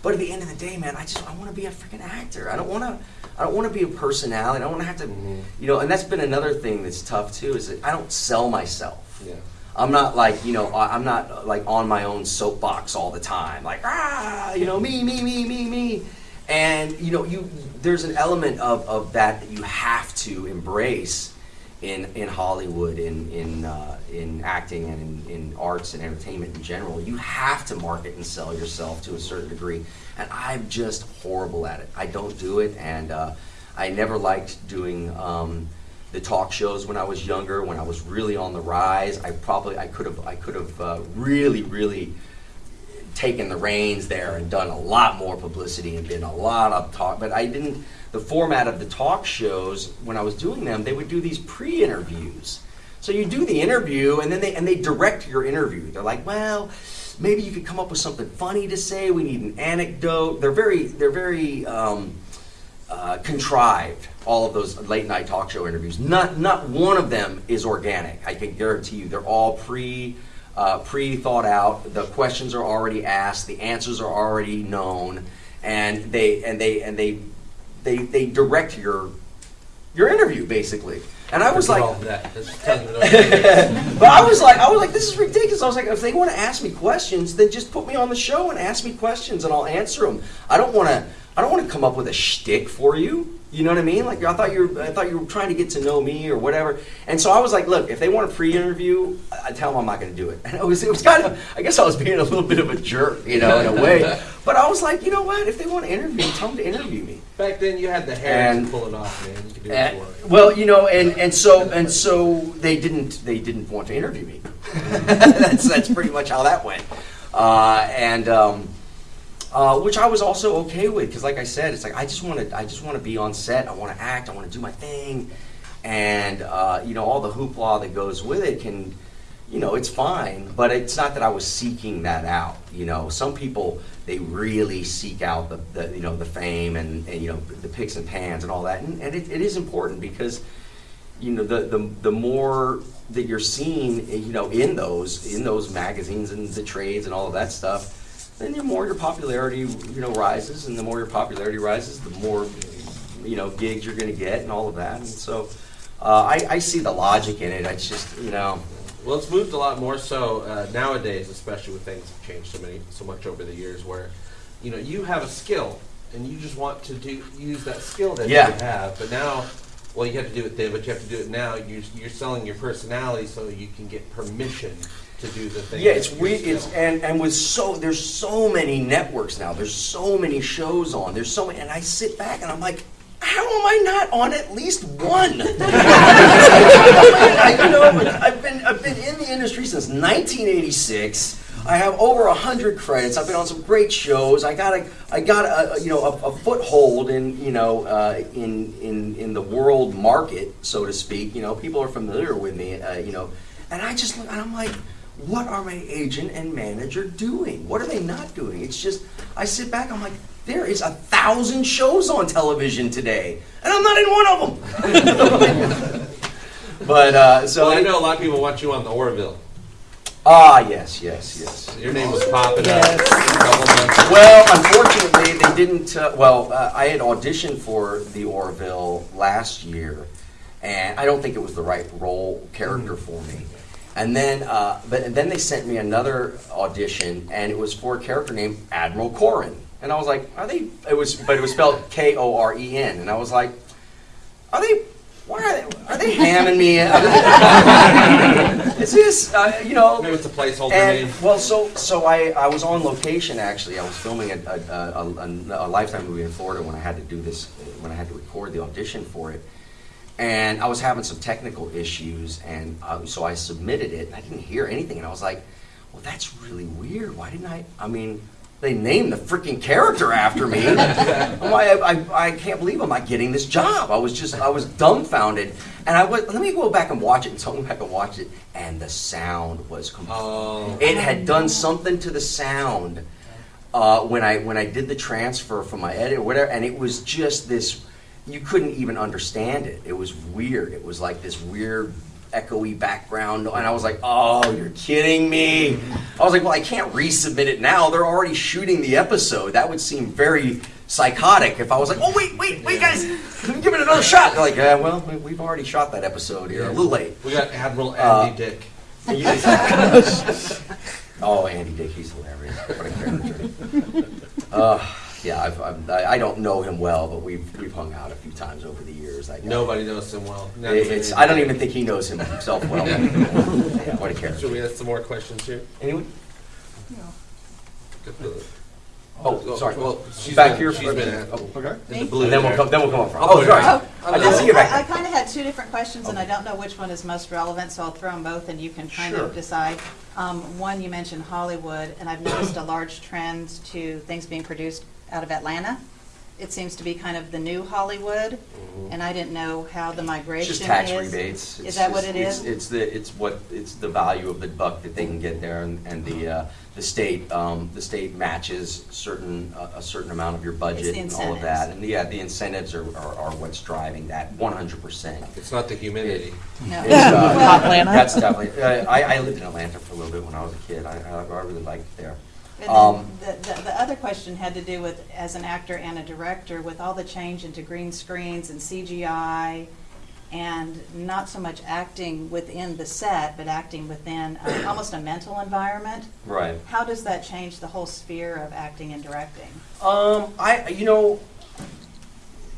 but at the end of the day, man, I just I want to be a freaking actor. I don't want to I don't want to be a personality. I don't want to have to, Mhm. you know. And that's been another thing that's tough too. Is that I don't sell myself. Yeah. I'm not like you know I'm not uh, like on my own soapbox all the time. Like ah, you know me me me me me. And you know you there's an element of, of that that you have to embrace in in Hollywood, in in uh, in acting, and in, in arts and entertainment in general. You have to market and sell yourself to a certain degree, and I'm just horrible at it. I don't do it, and uh, I never liked doing. Um, the talk shows when I was younger, when I was really on the rise, I probably I could have I could have uh, really really taken the reins there and done a lot more publicity and been a lot of talk. But I didn't. The format of the talk shows when I was doing them, they would do these pre-interviews. So you do the interview, and then they and they direct your interview. They're like, well, maybe you could come up with something funny to say. We need an anecdote. They're very they're very um, uh, contrived. All of those late night talk show interviews. Not not one of them is organic. I can guarantee you. They're all pre uh, pre thought out. The questions are already asked. The answers are already known, and they and they and they they they direct your your interview basically. And I was like, all that. Just tell them no. but I was like, I was like, this is ridiculous. I was like, if they want to ask me questions, then just put me on the show and ask me questions, and I'll answer them. I don't want to. I don't want to come up with a shtick for you. You know what I mean? Like I thought you were, I thought you were trying to get to know me or whatever. And so I was like, look, if they want a pre-interview, I I tell them I'm not going to do it. And it was, it was kind of, I guess I was being a little bit of a jerk, you know, in a way. But I was like, you know what? If they want to interview me, tell them to interview me. Back then, you had the hair And- to pull it off, man. You could do it for well, you know, and, and so and so they didn't they didn't want to interview me. that's that's pretty much how that went, uh, and um, uh, which I was also okay with because, like I said, it's like I just want to I just want to be on set. I want to act. I want to do my thing, and uh, you know all the hoopla that goes with it can. You know, it's fine, but it's not that I was seeking that out. You know, some people they really seek out the, the you know the fame and, and you know the picks and pans and all that, and, and it, it is important because you know the, the the more that you're seen you know in those in those magazines and the trades and all of that stuff then the more your popularity you know rises and the more your popularity rises the more you know gigs you're going to get and all of that and so uh, I, I see the logic in it I just you know Well, it's moved a lot more so uh, nowadays, especially with things have changed so many, so much over the years. Where, you know, you have a skill and you just want to do use that skill that Yeah. you have. But now, well, you have to do it then, but you have to do it now. You're, you're selling your personality so you can get permission to do the thing. Yeah, it's weird. It's and and with so there's so many networks now. There's so many shows on. There's so many, and I sit back and I'm like, how am I not on at least one? I, you know, I've been I've been in the industry since 1986. I have over hundred credits. I've been on some great shows. I got a I got a, a, you know a, a foothold in you know uh, in in in the world market, so to speak. You know, people are familiar with me. Uh, you know, and I just and I'm like, what are my agent and manager doing? What are they not doing? It's just I sit back. I'm like, there is a thousand shows on television today, and I'm not in one of them. but uh, so well, I know a lot of people watch you on the Orville. Ah, yes, yes, yes. Your name was popping Yes. up. Well, unfortunately, they didn't. Uh, well, uh, I had auditioned for the Orville last year, and I don't think it was the right role character for me. And then, uh, but and then they sent me another audition, and it was for a character named Admiral Corin. And I was like, "Are they?" It was, but it was spelled K O R E N, and I was like, "Are they?" Why are they? Are they hamming me? Is this, uh, you know? Maybe it's a placeholder And name. well, so so I, I was on location actually. I was filming a, a, a, a, a Lifetime movie in Florida when I had to do this when I had to record the audition for it, and I was having some technical issues, and uh, so I submitted it, and I didn't hear anything, and I was like, well, that's really weird. Why didn't I? I mean. They named the freaking character after me. I, I, I can't believe I'm not getting this job. I was just, I was dumbfounded. And I went, let me go back and watch it. And so I went back and watched it. And the sound was complete. Oh. It had done something to the sound uh, when I when I did the transfer from my edit or whatever, and it was just this. You couldn't even understand it. It was weird. It was like this weird echoey background, and I was like, "Oh, you're kidding me!" I was like, "Well, I can't resubmit it now. They're already shooting the episode. That would seem very." Psychotic if I was like, oh wait, wait, wait, guys, give it another shot. They're like, yeah, well, we- we've already shot that episode here, a little late. We got Admiral Uh, Andy Dick. oh, Andy Dick, he's hilarious. What a character. Uh, yeah, I've, I've, I I don't know him well, but we've we've hung out a few times over the years. I, Nobody knows him well. Not It- It's, I don't even think he knows him himself well. yeah, what a Should we ask some more questions here? Anyone? Good. Oh, sorry. Well, she's Back been, here. She's been at, Oh, Okay. in the blue. and then we'll come. Then we'll come up front. Oh, Oh, sorry. sorry. I didn't see you back I there. kind of had two different questions, and I don't know which one is most relevant, so I'll throw them both, and you can kind Sure. of decide. Um, One, you mentioned Hollywood, and I've noticed a large trend to things being produced out of Atlanta. it seems to be kind of the new Hollywood, and I didn't know how the migration is. just tax rebates. Is It's that what it it's- is? It's the, it's what, it's the value of the buck that they can get there, and, and the, uh, the state, um, the state matches certain, a a certain amount of your budget and all of that. And yeah, the incentives are, are are what's driving that one hundred percent. It's not the humidity. No. Hot Atlanta. That's definitely, uh, I, I lived in Atlanta for a little bit when I was a kid. I, I I really liked it there. And Um, then the, the, the other question had to do with, as an actor and a director, with all the change into green screens and CGI, and not so much acting within the set, but acting within uh, almost a mental environment. Right. How does that change the whole sphere of acting and directing? Um, I, you know,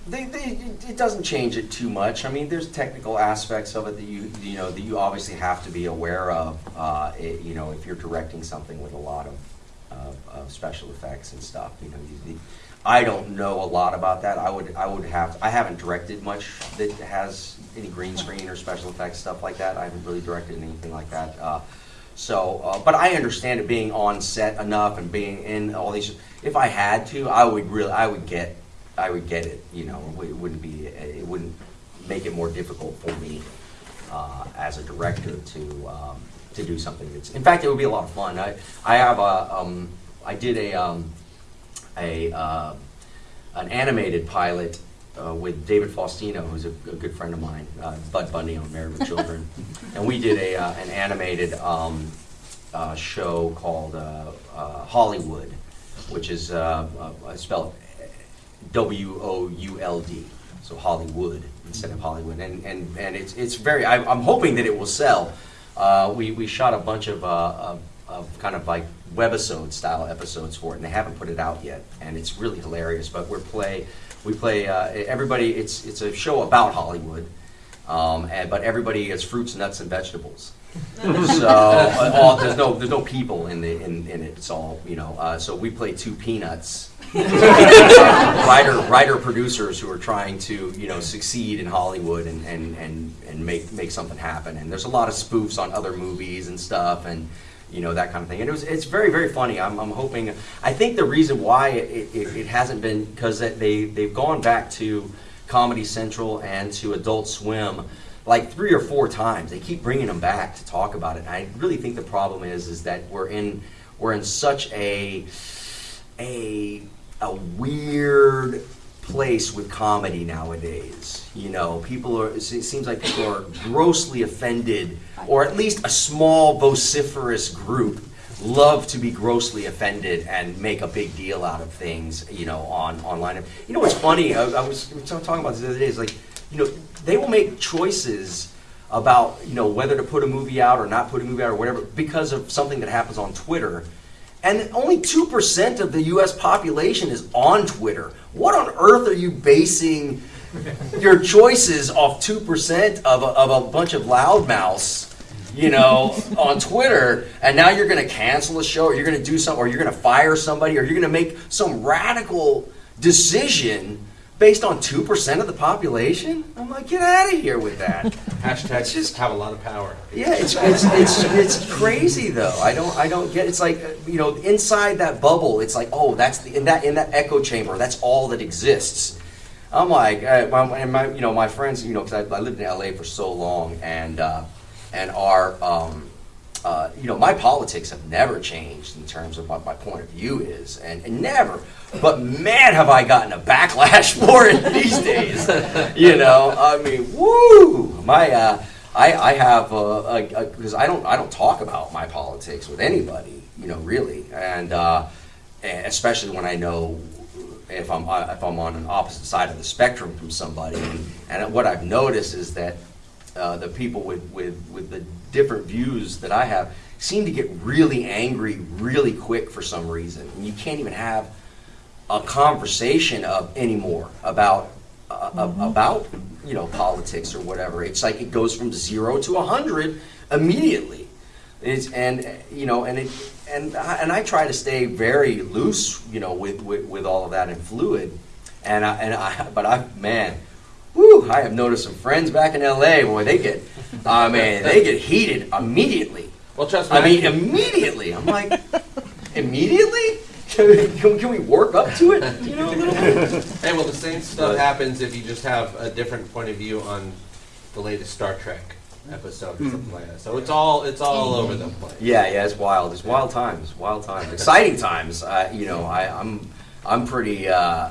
they, they, it doesn't change it too much. I mean, there's technical aspects of it that you, you know, that you obviously have to be aware of. Uh, it, you know, if you're directing something with a lot of, of, of special effects and stuff, you know, you, I don't know a lot about that. I would, I would have, I haven't directed much that has any green screen or special effects stuff like that. I haven't really directed anything like that. Uh, so, uh, but I understand it being on set enough and being in all these. If I had to, I would really, I would get, I would get it. You know, it wouldn't be, it wouldn't make it more difficult for me uh, as a director to um, to do something that's. In fact, it would be a lot of fun. I I have a, um, I did a um, a uh, an animated pilot uh, with David Faustino, who's a, a good friend of mine, uh, Bud Bundy on Married with Children, and we did a uh, an animated um, uh, show called uh, uh, Hollywould, which is uh, uh, spelled W O U L D, so Hollywould instead of Hollywood, and and, and it's it's very. I, I'm hoping that it will sell. Uh, we we shot a bunch of, uh, of of kind of like webisode style episodes for it, and they haven't put it out yet, and it's really hilarious. But we're play we play uh, everybody. It's it's a show about Hollywood, um, and, but everybody is fruits, nuts, and vegetables. so uh, all, there's no there's no people in the in, in it. It's all you know. Uh, so we play two peanuts, uh, writer writer producers who are trying to you know succeed in Hollywood and, and, and, and make make something happen. And there's a lot of spoofs on other movies and stuff and you know that kind of thing. And it was it's very very funny. I'm, I'm hoping. I think the reason why it, it, it hasn't been because they they've gone back to Comedy Central and to Adult Swim like three or four times. They keep bringing them back to talk about it. And I really think the problem is is that we're in we're in such a a a weird place with comedy nowadays. You know, people are. It seems like people are grossly offended, or at least a small vociferous group love to be grossly offended and make a big deal out of things. You know, on online. You know what's funny? I, I was talking about this the other day. Is like, you know, they will make choices about you know whether to put a movie out or not put a movie out or whatever because of something that happens on Twitter. And only 2% of the US population is on Twitter. What on earth are you basing your choices off 2% of a, of a bunch of loudmouths, you know, on Twitter? And now you're going to cancel a show or you're going to do something or you're going to fire somebody or you're going to make some radical decision based on 2% of the population? I'm like, get out of here with that. Hashtags just- have a lot of power. Yeah, it's, it's, it's, it's crazy though. I don't I don't get. It's like uh, you know inside that bubble. It's like oh that's the in that in that echo chamber. That's all that exists. I'm like uh, my, and my you know my friends you know because I, I lived in LA for so long and uh, and our um, uh, you know my politics have never changed in terms of what my point of view is and, and never. But man, have I gotten a backlash for it these days. You know, I mean, woo! My uh, I, I have because I don't I don't talk about my politics with anybody, you know, really, and uh, especially when I know if I'm uh, if I'm on an opposite side of the spectrum from somebody. And, and what I've noticed is that uh, the people with, with with the different views that I have seem to get really angry really quick for some reason, and you can't even have a conversation of anymore about uh, Mm-hmm. about you know politics or whatever. It's like it goes from zero to a hundred immediately. It's and uh, you know and it and I, and I try to stay very loose you know with, with, with all of that and fluid. And I, and I but I man, whoo! I have noticed some friends back in L.A. Boy, they get I mean they get heated immediately. Well, trust me. I mean immediately. I'm like immediately. can, we- can we work up to it? You know, a little bit. Hey, well, the same stuff But- happens if you just have a different point of view on the latest Star Trek episode or something like that. So it's all it's all over the place. Yeah, yeah, it's wild. It's wild times, wild times, exciting times. Uh, you know, I, I'm, I'm pretty, uh,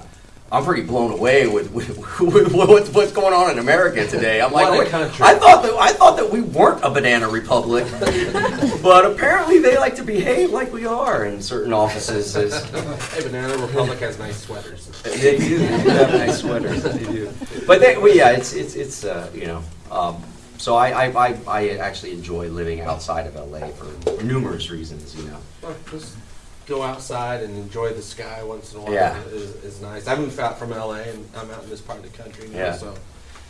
I'm pretty blown away with, with, with what's, what's going on in America today. I'm like, What a wait, country. I thought that I thought that we weren't a banana republic, but apparently they like to behave like we are in certain offices. As, Hey, Banana Republic has nice sweaters. they do. They have nice sweaters. They do. But they, well, yeah, it's it's it's uh, you know. Um, so I, I, I, I actually enjoy living outside of LA for numerous reasons. You know. Well, Just go outside and enjoy the sky once in a while Yeah. is, is nice. I moved out from LA and I'm out in this part of the country now, Yeah. so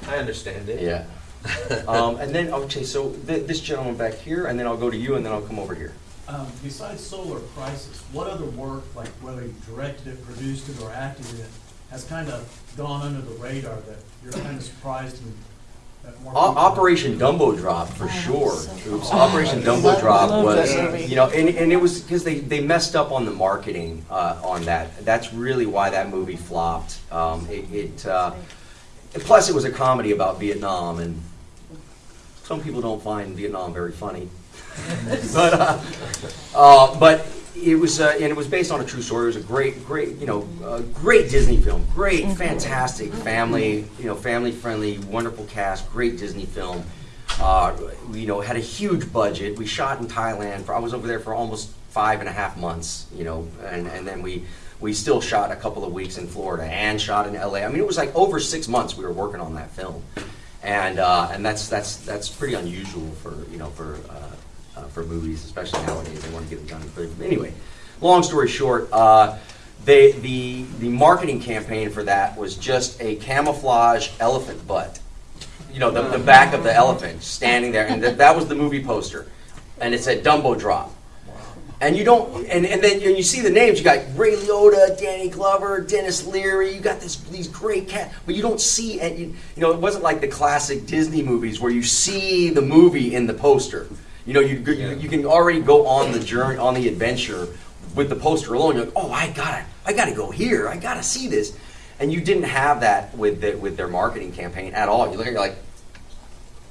I understand it. Yeah. um, and then okay, so th- this gentleman back here, and then I'll go to you, and then I'll come over here. Um, besides Solar Crisis, what other work, like whether you directed it, produced it, or acted in it, has kind of gone under the radar that you're kind of surprised and that more O- people- Operation Dumbo Drop for Oh, sure. so Oops. cool. Operation Dumbo Drop was, you know, and, and it was because they, they messed up on the marketing uh, on that. That's really why that movie flopped. Um, it, it uh, plus it was a comedy about Vietnam, and some people don't find Vietnam very funny. but uh, uh, but it was uh, and it was based on a true story. It was a great, great, you know, uh, great Disney film. Great, fantastic family, you know, family friendly, wonderful cast. Great Disney film. Uh, we, you know, had a huge budget. We shot in Thailand. For, I was over there for almost five and a half months. You know, and and then we. We still shot a couple of weeks in Florida and shot in LA. I mean, it was like over six months we were working on that film, and uh, and that's that's that's pretty unusual for you know for uh, for movies, especially nowadays. They want to get it done. But anyway, long story short, uh, they the the marketing campaign for that was just a camouflage elephant butt. You know, the, the back of the elephant standing there, and that, that was the movie poster, and it said Dumbo Drop. And you don't, and, and then you see the names, you got Ray Liotta, Danny Glover, Denis Leary. You got this these great cast, but you don't see, and you, you know, it wasn't like the classic Disney movies where you see the movie in the poster. You know, you you, you can already go on the journey, on the adventure with the poster alone. You're like, oh, I gotta, I gotta go here. I gotta see this, and you didn't have that with the, with their marketing campaign at all. You look at, it, you're like,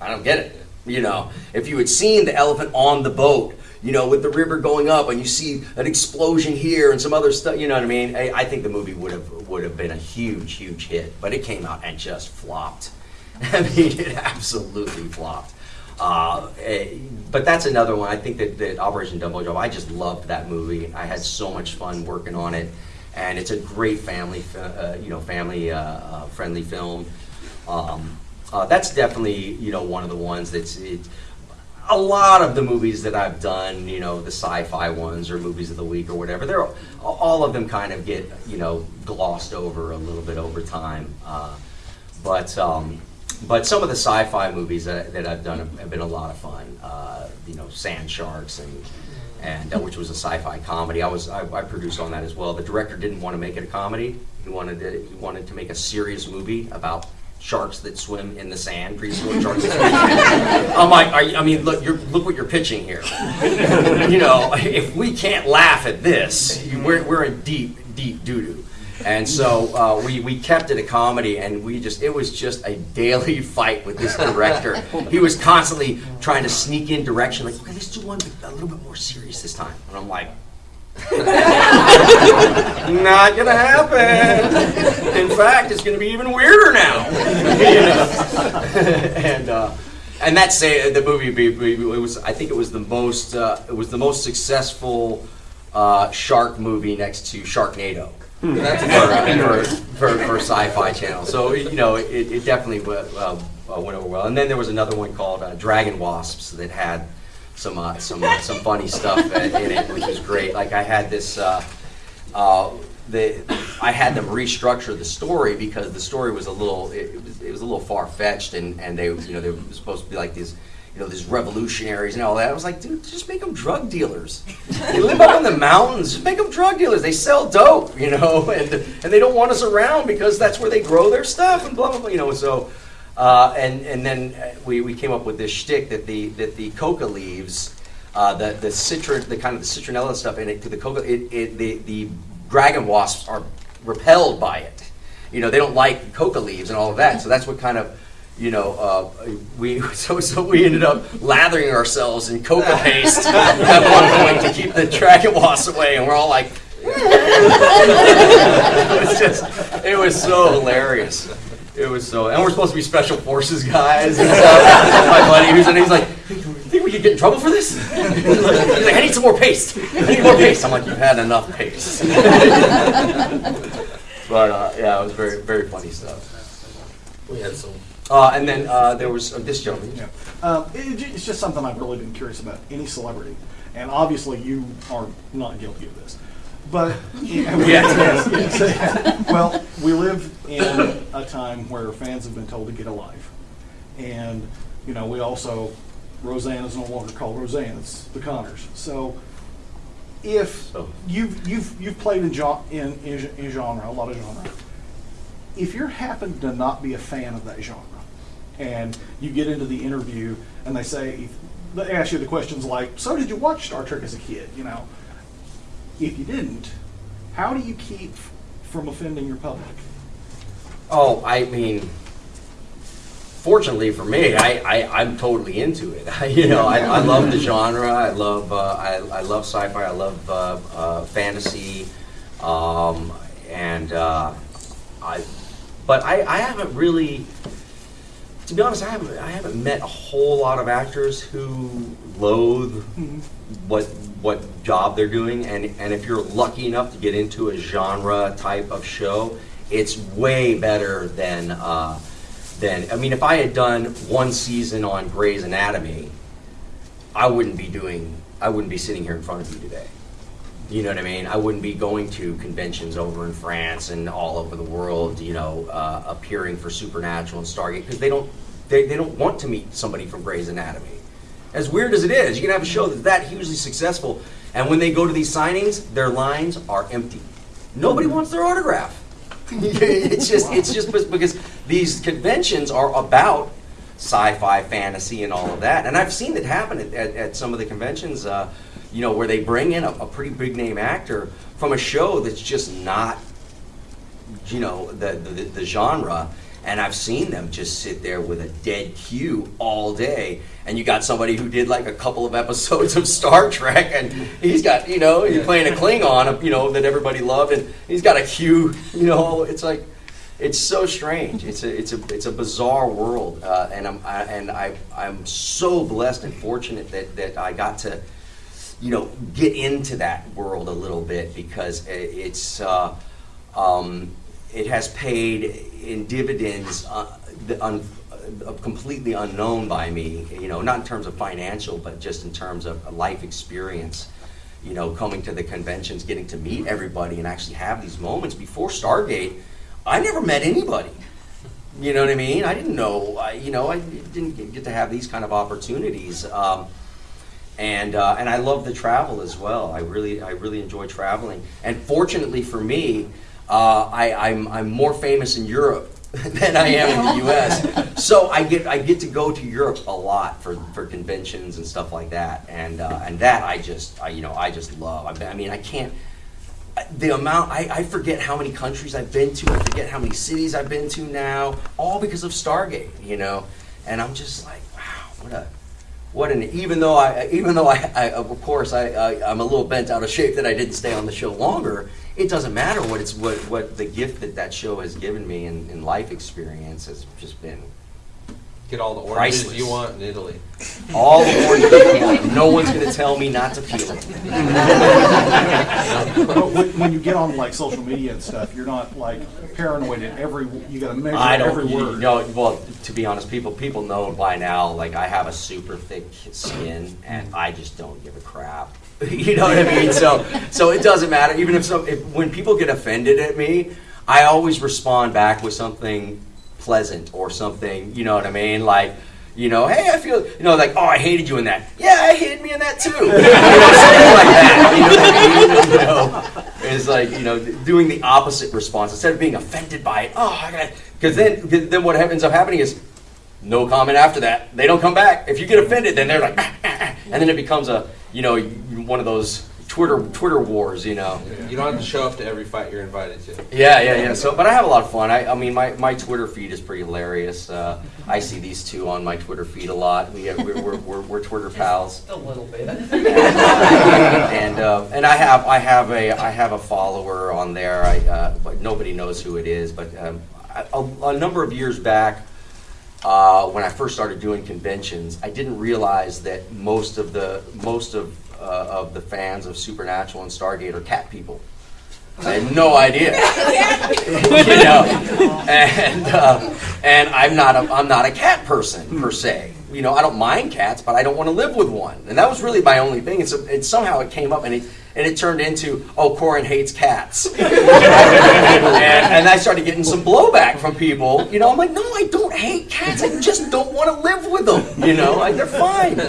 I don't get it. You know, if you had seen the elephant on the boat, you know, with the river going up, and you see an explosion here and some other stuff, you know what I mean? I, I think the movie would have would have been a huge, huge hit, but it came out and just flopped. I mean, it absolutely flopped. Uh, eh, but that's another one. I think that, that Operation Dumbo Drop. I just loved that movie. I had so much fun working on it, and it's a great family, uh, you know, family uh, uh, friendly film. Um, uh, that's definitely you know one of the ones that's it, a lot of the movies that I've done, you know, the sci-fi ones or movies of the week or whatever. They're all of them kind of get you know glossed over a little bit over time. Uh, but um, but some of the sci-fi movies that, that I've done have, have been a lot of fun. Uh, you know, Sand Sharks and and uh, which was a sci-fi comedy. I was I, I produced on that as well. The director didn't want to make it a comedy. He wanted to, he wanted to make a serious movie about sharks that swim in the sand, prehistoric sharks. That swim in the sand. I'm like, are you, I mean, look, you're, look what you're pitching here. you know, if we can't laugh at this, we're, we're in deep, deep doo doo. And so uh, we, we kept it a comedy, and we just it was just a daily fight with this director. He was constantly trying to sneak in direction, like, okay, let's do one a little bit more serious this time. And I'm like, not gonna happen. In fact, it's gonna be even weirder now. And uh, and that's say the movie. It was I think it was the most uh, it was the most successful uh, shark movie next to Sharknado. That's for, for, for, for Sci-Fi Channel. So you know, it, it definitely went, uh, uh, went over well. And then there was another one called uh, Dragon Wasps that had some uh, some uh, some funny stuff in it, which was great. Like I had this. Uh, uh, the, I had them restructure the story because the story was a little it, it was, it was a little far fetched and, and they you know they were supposed to be like these you know these revolutionaries and all that. I was like, dude, just make them drug dealers. They live up in the mountains. Just make them drug dealers. They sell dope, you know, and and they don't want us around because that's where they grow their stuff and blah blah blah. You know, so. Uh, and and then uh, we, we came up with this shtick that the that the coca leaves, uh, the the citron the kind of the citronella stuff in it to the coca it, it the the dragon wasps are repelled by it. You know, they don't like coca leaves and all of that. So that's what kind of, you know, uh, we so so we ended up lathering ourselves in coca paste at one point to keep the dragon wasps away, and we're all like. it was just, it was so hilarious. It was so, and we're supposed to be special forces guys and stuff. My buddy, who's in, he's like, "Hey, do you think we could get in trouble for this? He's like, he's like, I need some more paste. I need more paste. I'm like, you've had enough paste. but uh, yeah, it was very, very funny stuff. We had some. Uh, and then uh, there was uh, this gentleman. Yeah. Um, it, it's just something I've really been curious about, any celebrity. And obviously, you are not guilty of this. But, yes, yes, yes. well, we live in a time where fans have been told to get a life. And, you know, we also, Roseanne is no longer called Roseanne, it's the Connors. So, if So- you've, you've, you've played in, gen- in, in, in genre, a lot of genre, if you're happen to not be a fan of that genre, and you get into the interview and they say, they ask you the questions like, "So did you watch Star Trek as a kid?" You know, if you didn't, how do you keep from offending your public? Oh, I mean, fortunately for me, I, I I'm totally into it. you know, I, I love the genre. I love uh, I, I love sci-fi. I love uh, uh, fantasy, um, and uh, I. But I, I haven't really, to be honest, I haven't I haven't met a whole lot of actors who loathe what what job they're doing and and if you're lucky enough to get into a genre type of show it's way better than uh, than I mean if I had done one season on Grey's Anatomy I wouldn't be doing I wouldn't be sitting here in front of you today you know what I mean I wouldn't be going to conventions over in France and all over the world you know uh, appearing for Supernatural and Stargate because they don't they, they don't want to meet somebody from Grey's Anatomy as weird as it is, you can have a show that's that hugely successful, and when they go to these signings, their lines are empty. Nobody wants their autograph. it's just it's just because these conventions are about sci-fi, fantasy, and all of that. And I've seen it happen at, at, at some of the conventions, uh, you know, where they bring in a, a pretty big name actor from a show that's just not you know the, the the genre and I've seen them just sit there with a dead cue all day. And you got somebody who did like a couple of episodes of Star Trek, and he's got you know he's playing a Klingon, you know that everybody loved, and he's got a cue. You know, it's like it's so strange. It's a it's a it's a bizarre world, uh, and I'm I, and I I'm so blessed and fortunate that that I got to you know get into that world a little bit because it's uh, um, it has paid in dividends uh, un, uh, completely unknown by me you know not in terms of financial but just in terms of life experience you know coming to the conventions getting to meet everybody and actually have these moments. Before stargate i never met anybody. You know what i mean? I didn't know I, you know i didn't get to have these kind of opportunities. Um, and uh, and I love the travel as well. I really I really enjoy traveling. And fortunately for me, uh, I, I'm I'm more famous in Europe than I am in the U.S. So I get I get to go to Europe a lot for, for conventions and stuff like that. And uh, and that I just I, you know I just love. I, I mean I can't the amount I, I forget how many countries I've been to. I forget how many cities I've been to now, all because of Stargate. You know, and I'm just like wow, what a what an even though I even though I, I of course I, I I'm a little bent out of shape that I didn't stay on the show longer. It doesn't matter what it's what what the gift that that show has given me in, in life experience has just been Get all the oranges Priceless. you want in Italy. all the oranges. you want. No one's going to tell me not to peel it. But when, when you get on like social media and stuff, you're not like paranoid at every. You got to measure I don't. every You word. know, well, to be honest, people people know by now. Like I have a super thick skin, and I just don't give a crap. you know what I mean? So so it doesn't matter. Even if some if, when people get offended at me, I always respond back with something pleasant or something. You know what I mean? Like. You know, hey, I feel, you know, like, oh, I hated you in that. Yeah, I hated me in that too. You know, something like that. You know I mean? You know, it's like, you know, doing the opposite response instead of being offended by it. Oh, I got because then, then what ends up happening is no comment after that. They don't come back. If you get offended, then they're like, "Ah, ah, ah," and then it becomes a, you know, one of those Twitter Twitter wars, you know. You don't have to show up to every fight you're invited to. Yeah, yeah, yeah. So, but I have a lot of fun. I, I mean, my, my Twitter feed is pretty hilarious. Uh, I see these two on my Twitter feed a lot. We have, we're, we're, we're, we're Twitter pals. A little bit. and uh, and I have I have a I have a follower on there. I uh, but nobody knows who it is. But um, a, a number of years back, uh, when I first started doing conventions, I didn't realize that most of the most of uh, of the fans of Supernatural and Stargate are cat people. I had no idea. you know, and uh, and I'm not a I'm not a cat person per se. You know, I don't mind cats, but I don't want to live with one. And that was really my only thing. And so it, somehow it came up, and it and it turned into oh, Corin hates cats. and, and I started getting some blowback from people. You know, I'm like, no, I don't hate cats. I just don't want to live with them. You know, like, they're fine.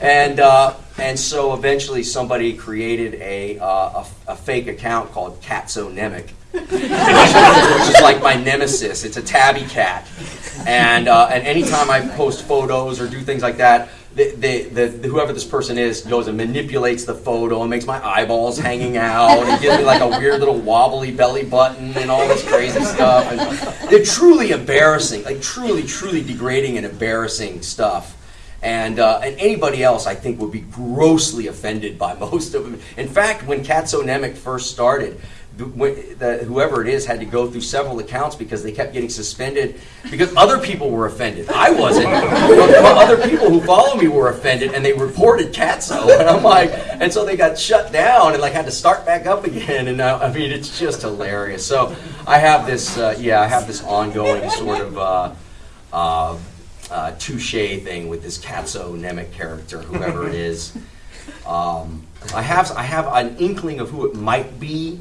And uh, and so eventually somebody created a, uh, a, a fake account called Catsonemic, which is like my nemesis. It's a tabby cat. And, uh, and anytime I post photos or do things like that, the, the, the, whoever this person is goes and manipulates the photo and makes my eyeballs hanging out and gives me like a weird little wobbly belly button and all this crazy stuff. And they're truly embarrassing, like truly, truly degrading and embarrassing stuff. And, uh, and anybody else, I think, would be grossly offended by most of them. In fact, when Catsonemic first started, the, the, whoever it is had to go through several accounts because they kept getting suspended because other people were offended. I wasn't. other people who follow me were offended and they reported Catso. And I'm like, and so they got shut down and like had to start back up again. And uh, I mean, it's just hilarious. So I have this, uh, yeah, I have this ongoing sort of. Uh, uh, touche thing with this Katso Nemec character, whoever it is. Um, I have I have an inkling of who it might be.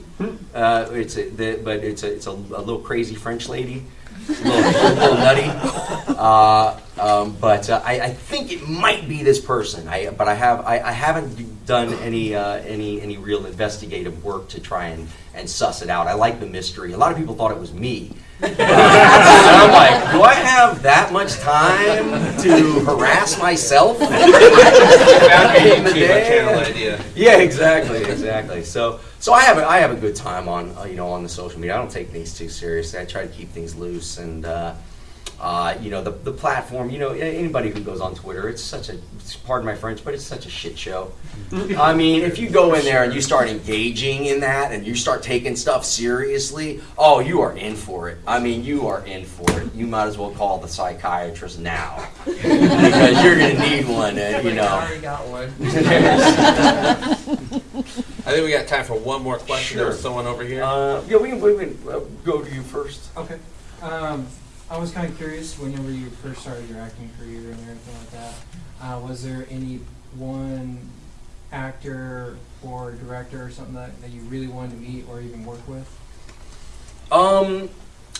Uh, it's a, the, but it's a it's a, a, little crazy French lady, a little, a little nutty. Uh, um, but uh, I, I, think it might be this person. I but I have I, I haven't done any uh, any any real investigative work to try and and suss it out. I like the mystery. A lot of people thought it was me. And I'm like, do I have that much time to harass myself? in the day? idea. Yeah, exactly, exactly. So, so I have a, I have a good time on uh, you know on the social media. I don't take things too seriously. I try to keep things loose and. Uh, uh, you know the, the platform. You know anybody who goes on Twitter, it's such a pardon my French, but it's such a shit show. I mean, if you go in there and you start engaging in that and you start taking stuff seriously, oh, you are in for it. I mean, you are in for it. You might as well call the psychiatrist now because you're gonna need one. Uh, you know. I already got one. I think we got time for one more question. Sure. There was someone over here. Uh, yeah, we can, we can uh, go to you first. Okay. Um, I was kind of curious whenever you first started your acting career and everything like that. Uh, was there any one actor or director or something that, that you really wanted to meet or even work with? Um,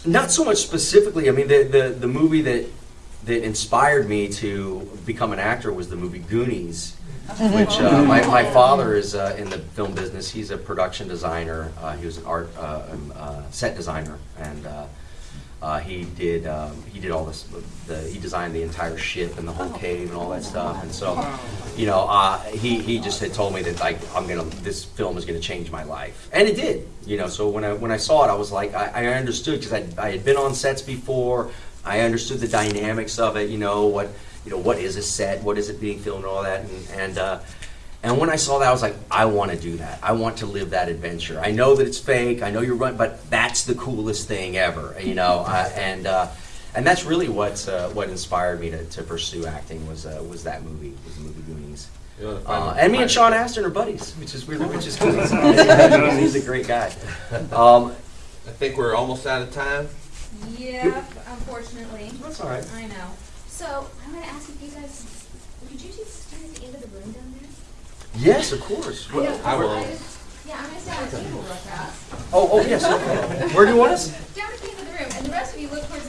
not so much specifically. I mean, the, the, the movie that that inspired me to become an actor was the movie Goonies, which uh, my, my father is uh, in the film business. He's a production designer. Uh, he was an art uh, um, uh, set designer, and uh, he did um, he did all this. The, he designed the entire ship and the whole cave and all that stuff. And so, you know, uh, he he just had told me that like I'm gonna this film is gonna change my life, and it did. You know, so when I when I saw it, I was like I, I understood because I I had been on sets before. I understood the dynamics of it. You know what you know what is a set, what is it being filmed, and all that, and and. Uh, and when I saw that, I was like, I want to do that. I want to live that adventure. I know that it's fake. I know you're running, but that's the coolest thing ever, you know. Uh, and uh, and that's really what uh, what inspired me to, to pursue acting was uh, was that movie was the movie Goonies. Uh, and me and Sean Astin are buddies, which is really which is cool. He's a great guy. Um, I think we're almost out of time. Yeah, unfortunately. That's all right. I know. So I'm going to ask if you guys, could you just stand at the end of the room down there? Yes, of course. I know, I will. just- Yeah, I'm gonna stand on the table real fast. Oh, oh yes. Okay. Where do you want us? Down at the end of the room, and the rest of you look towards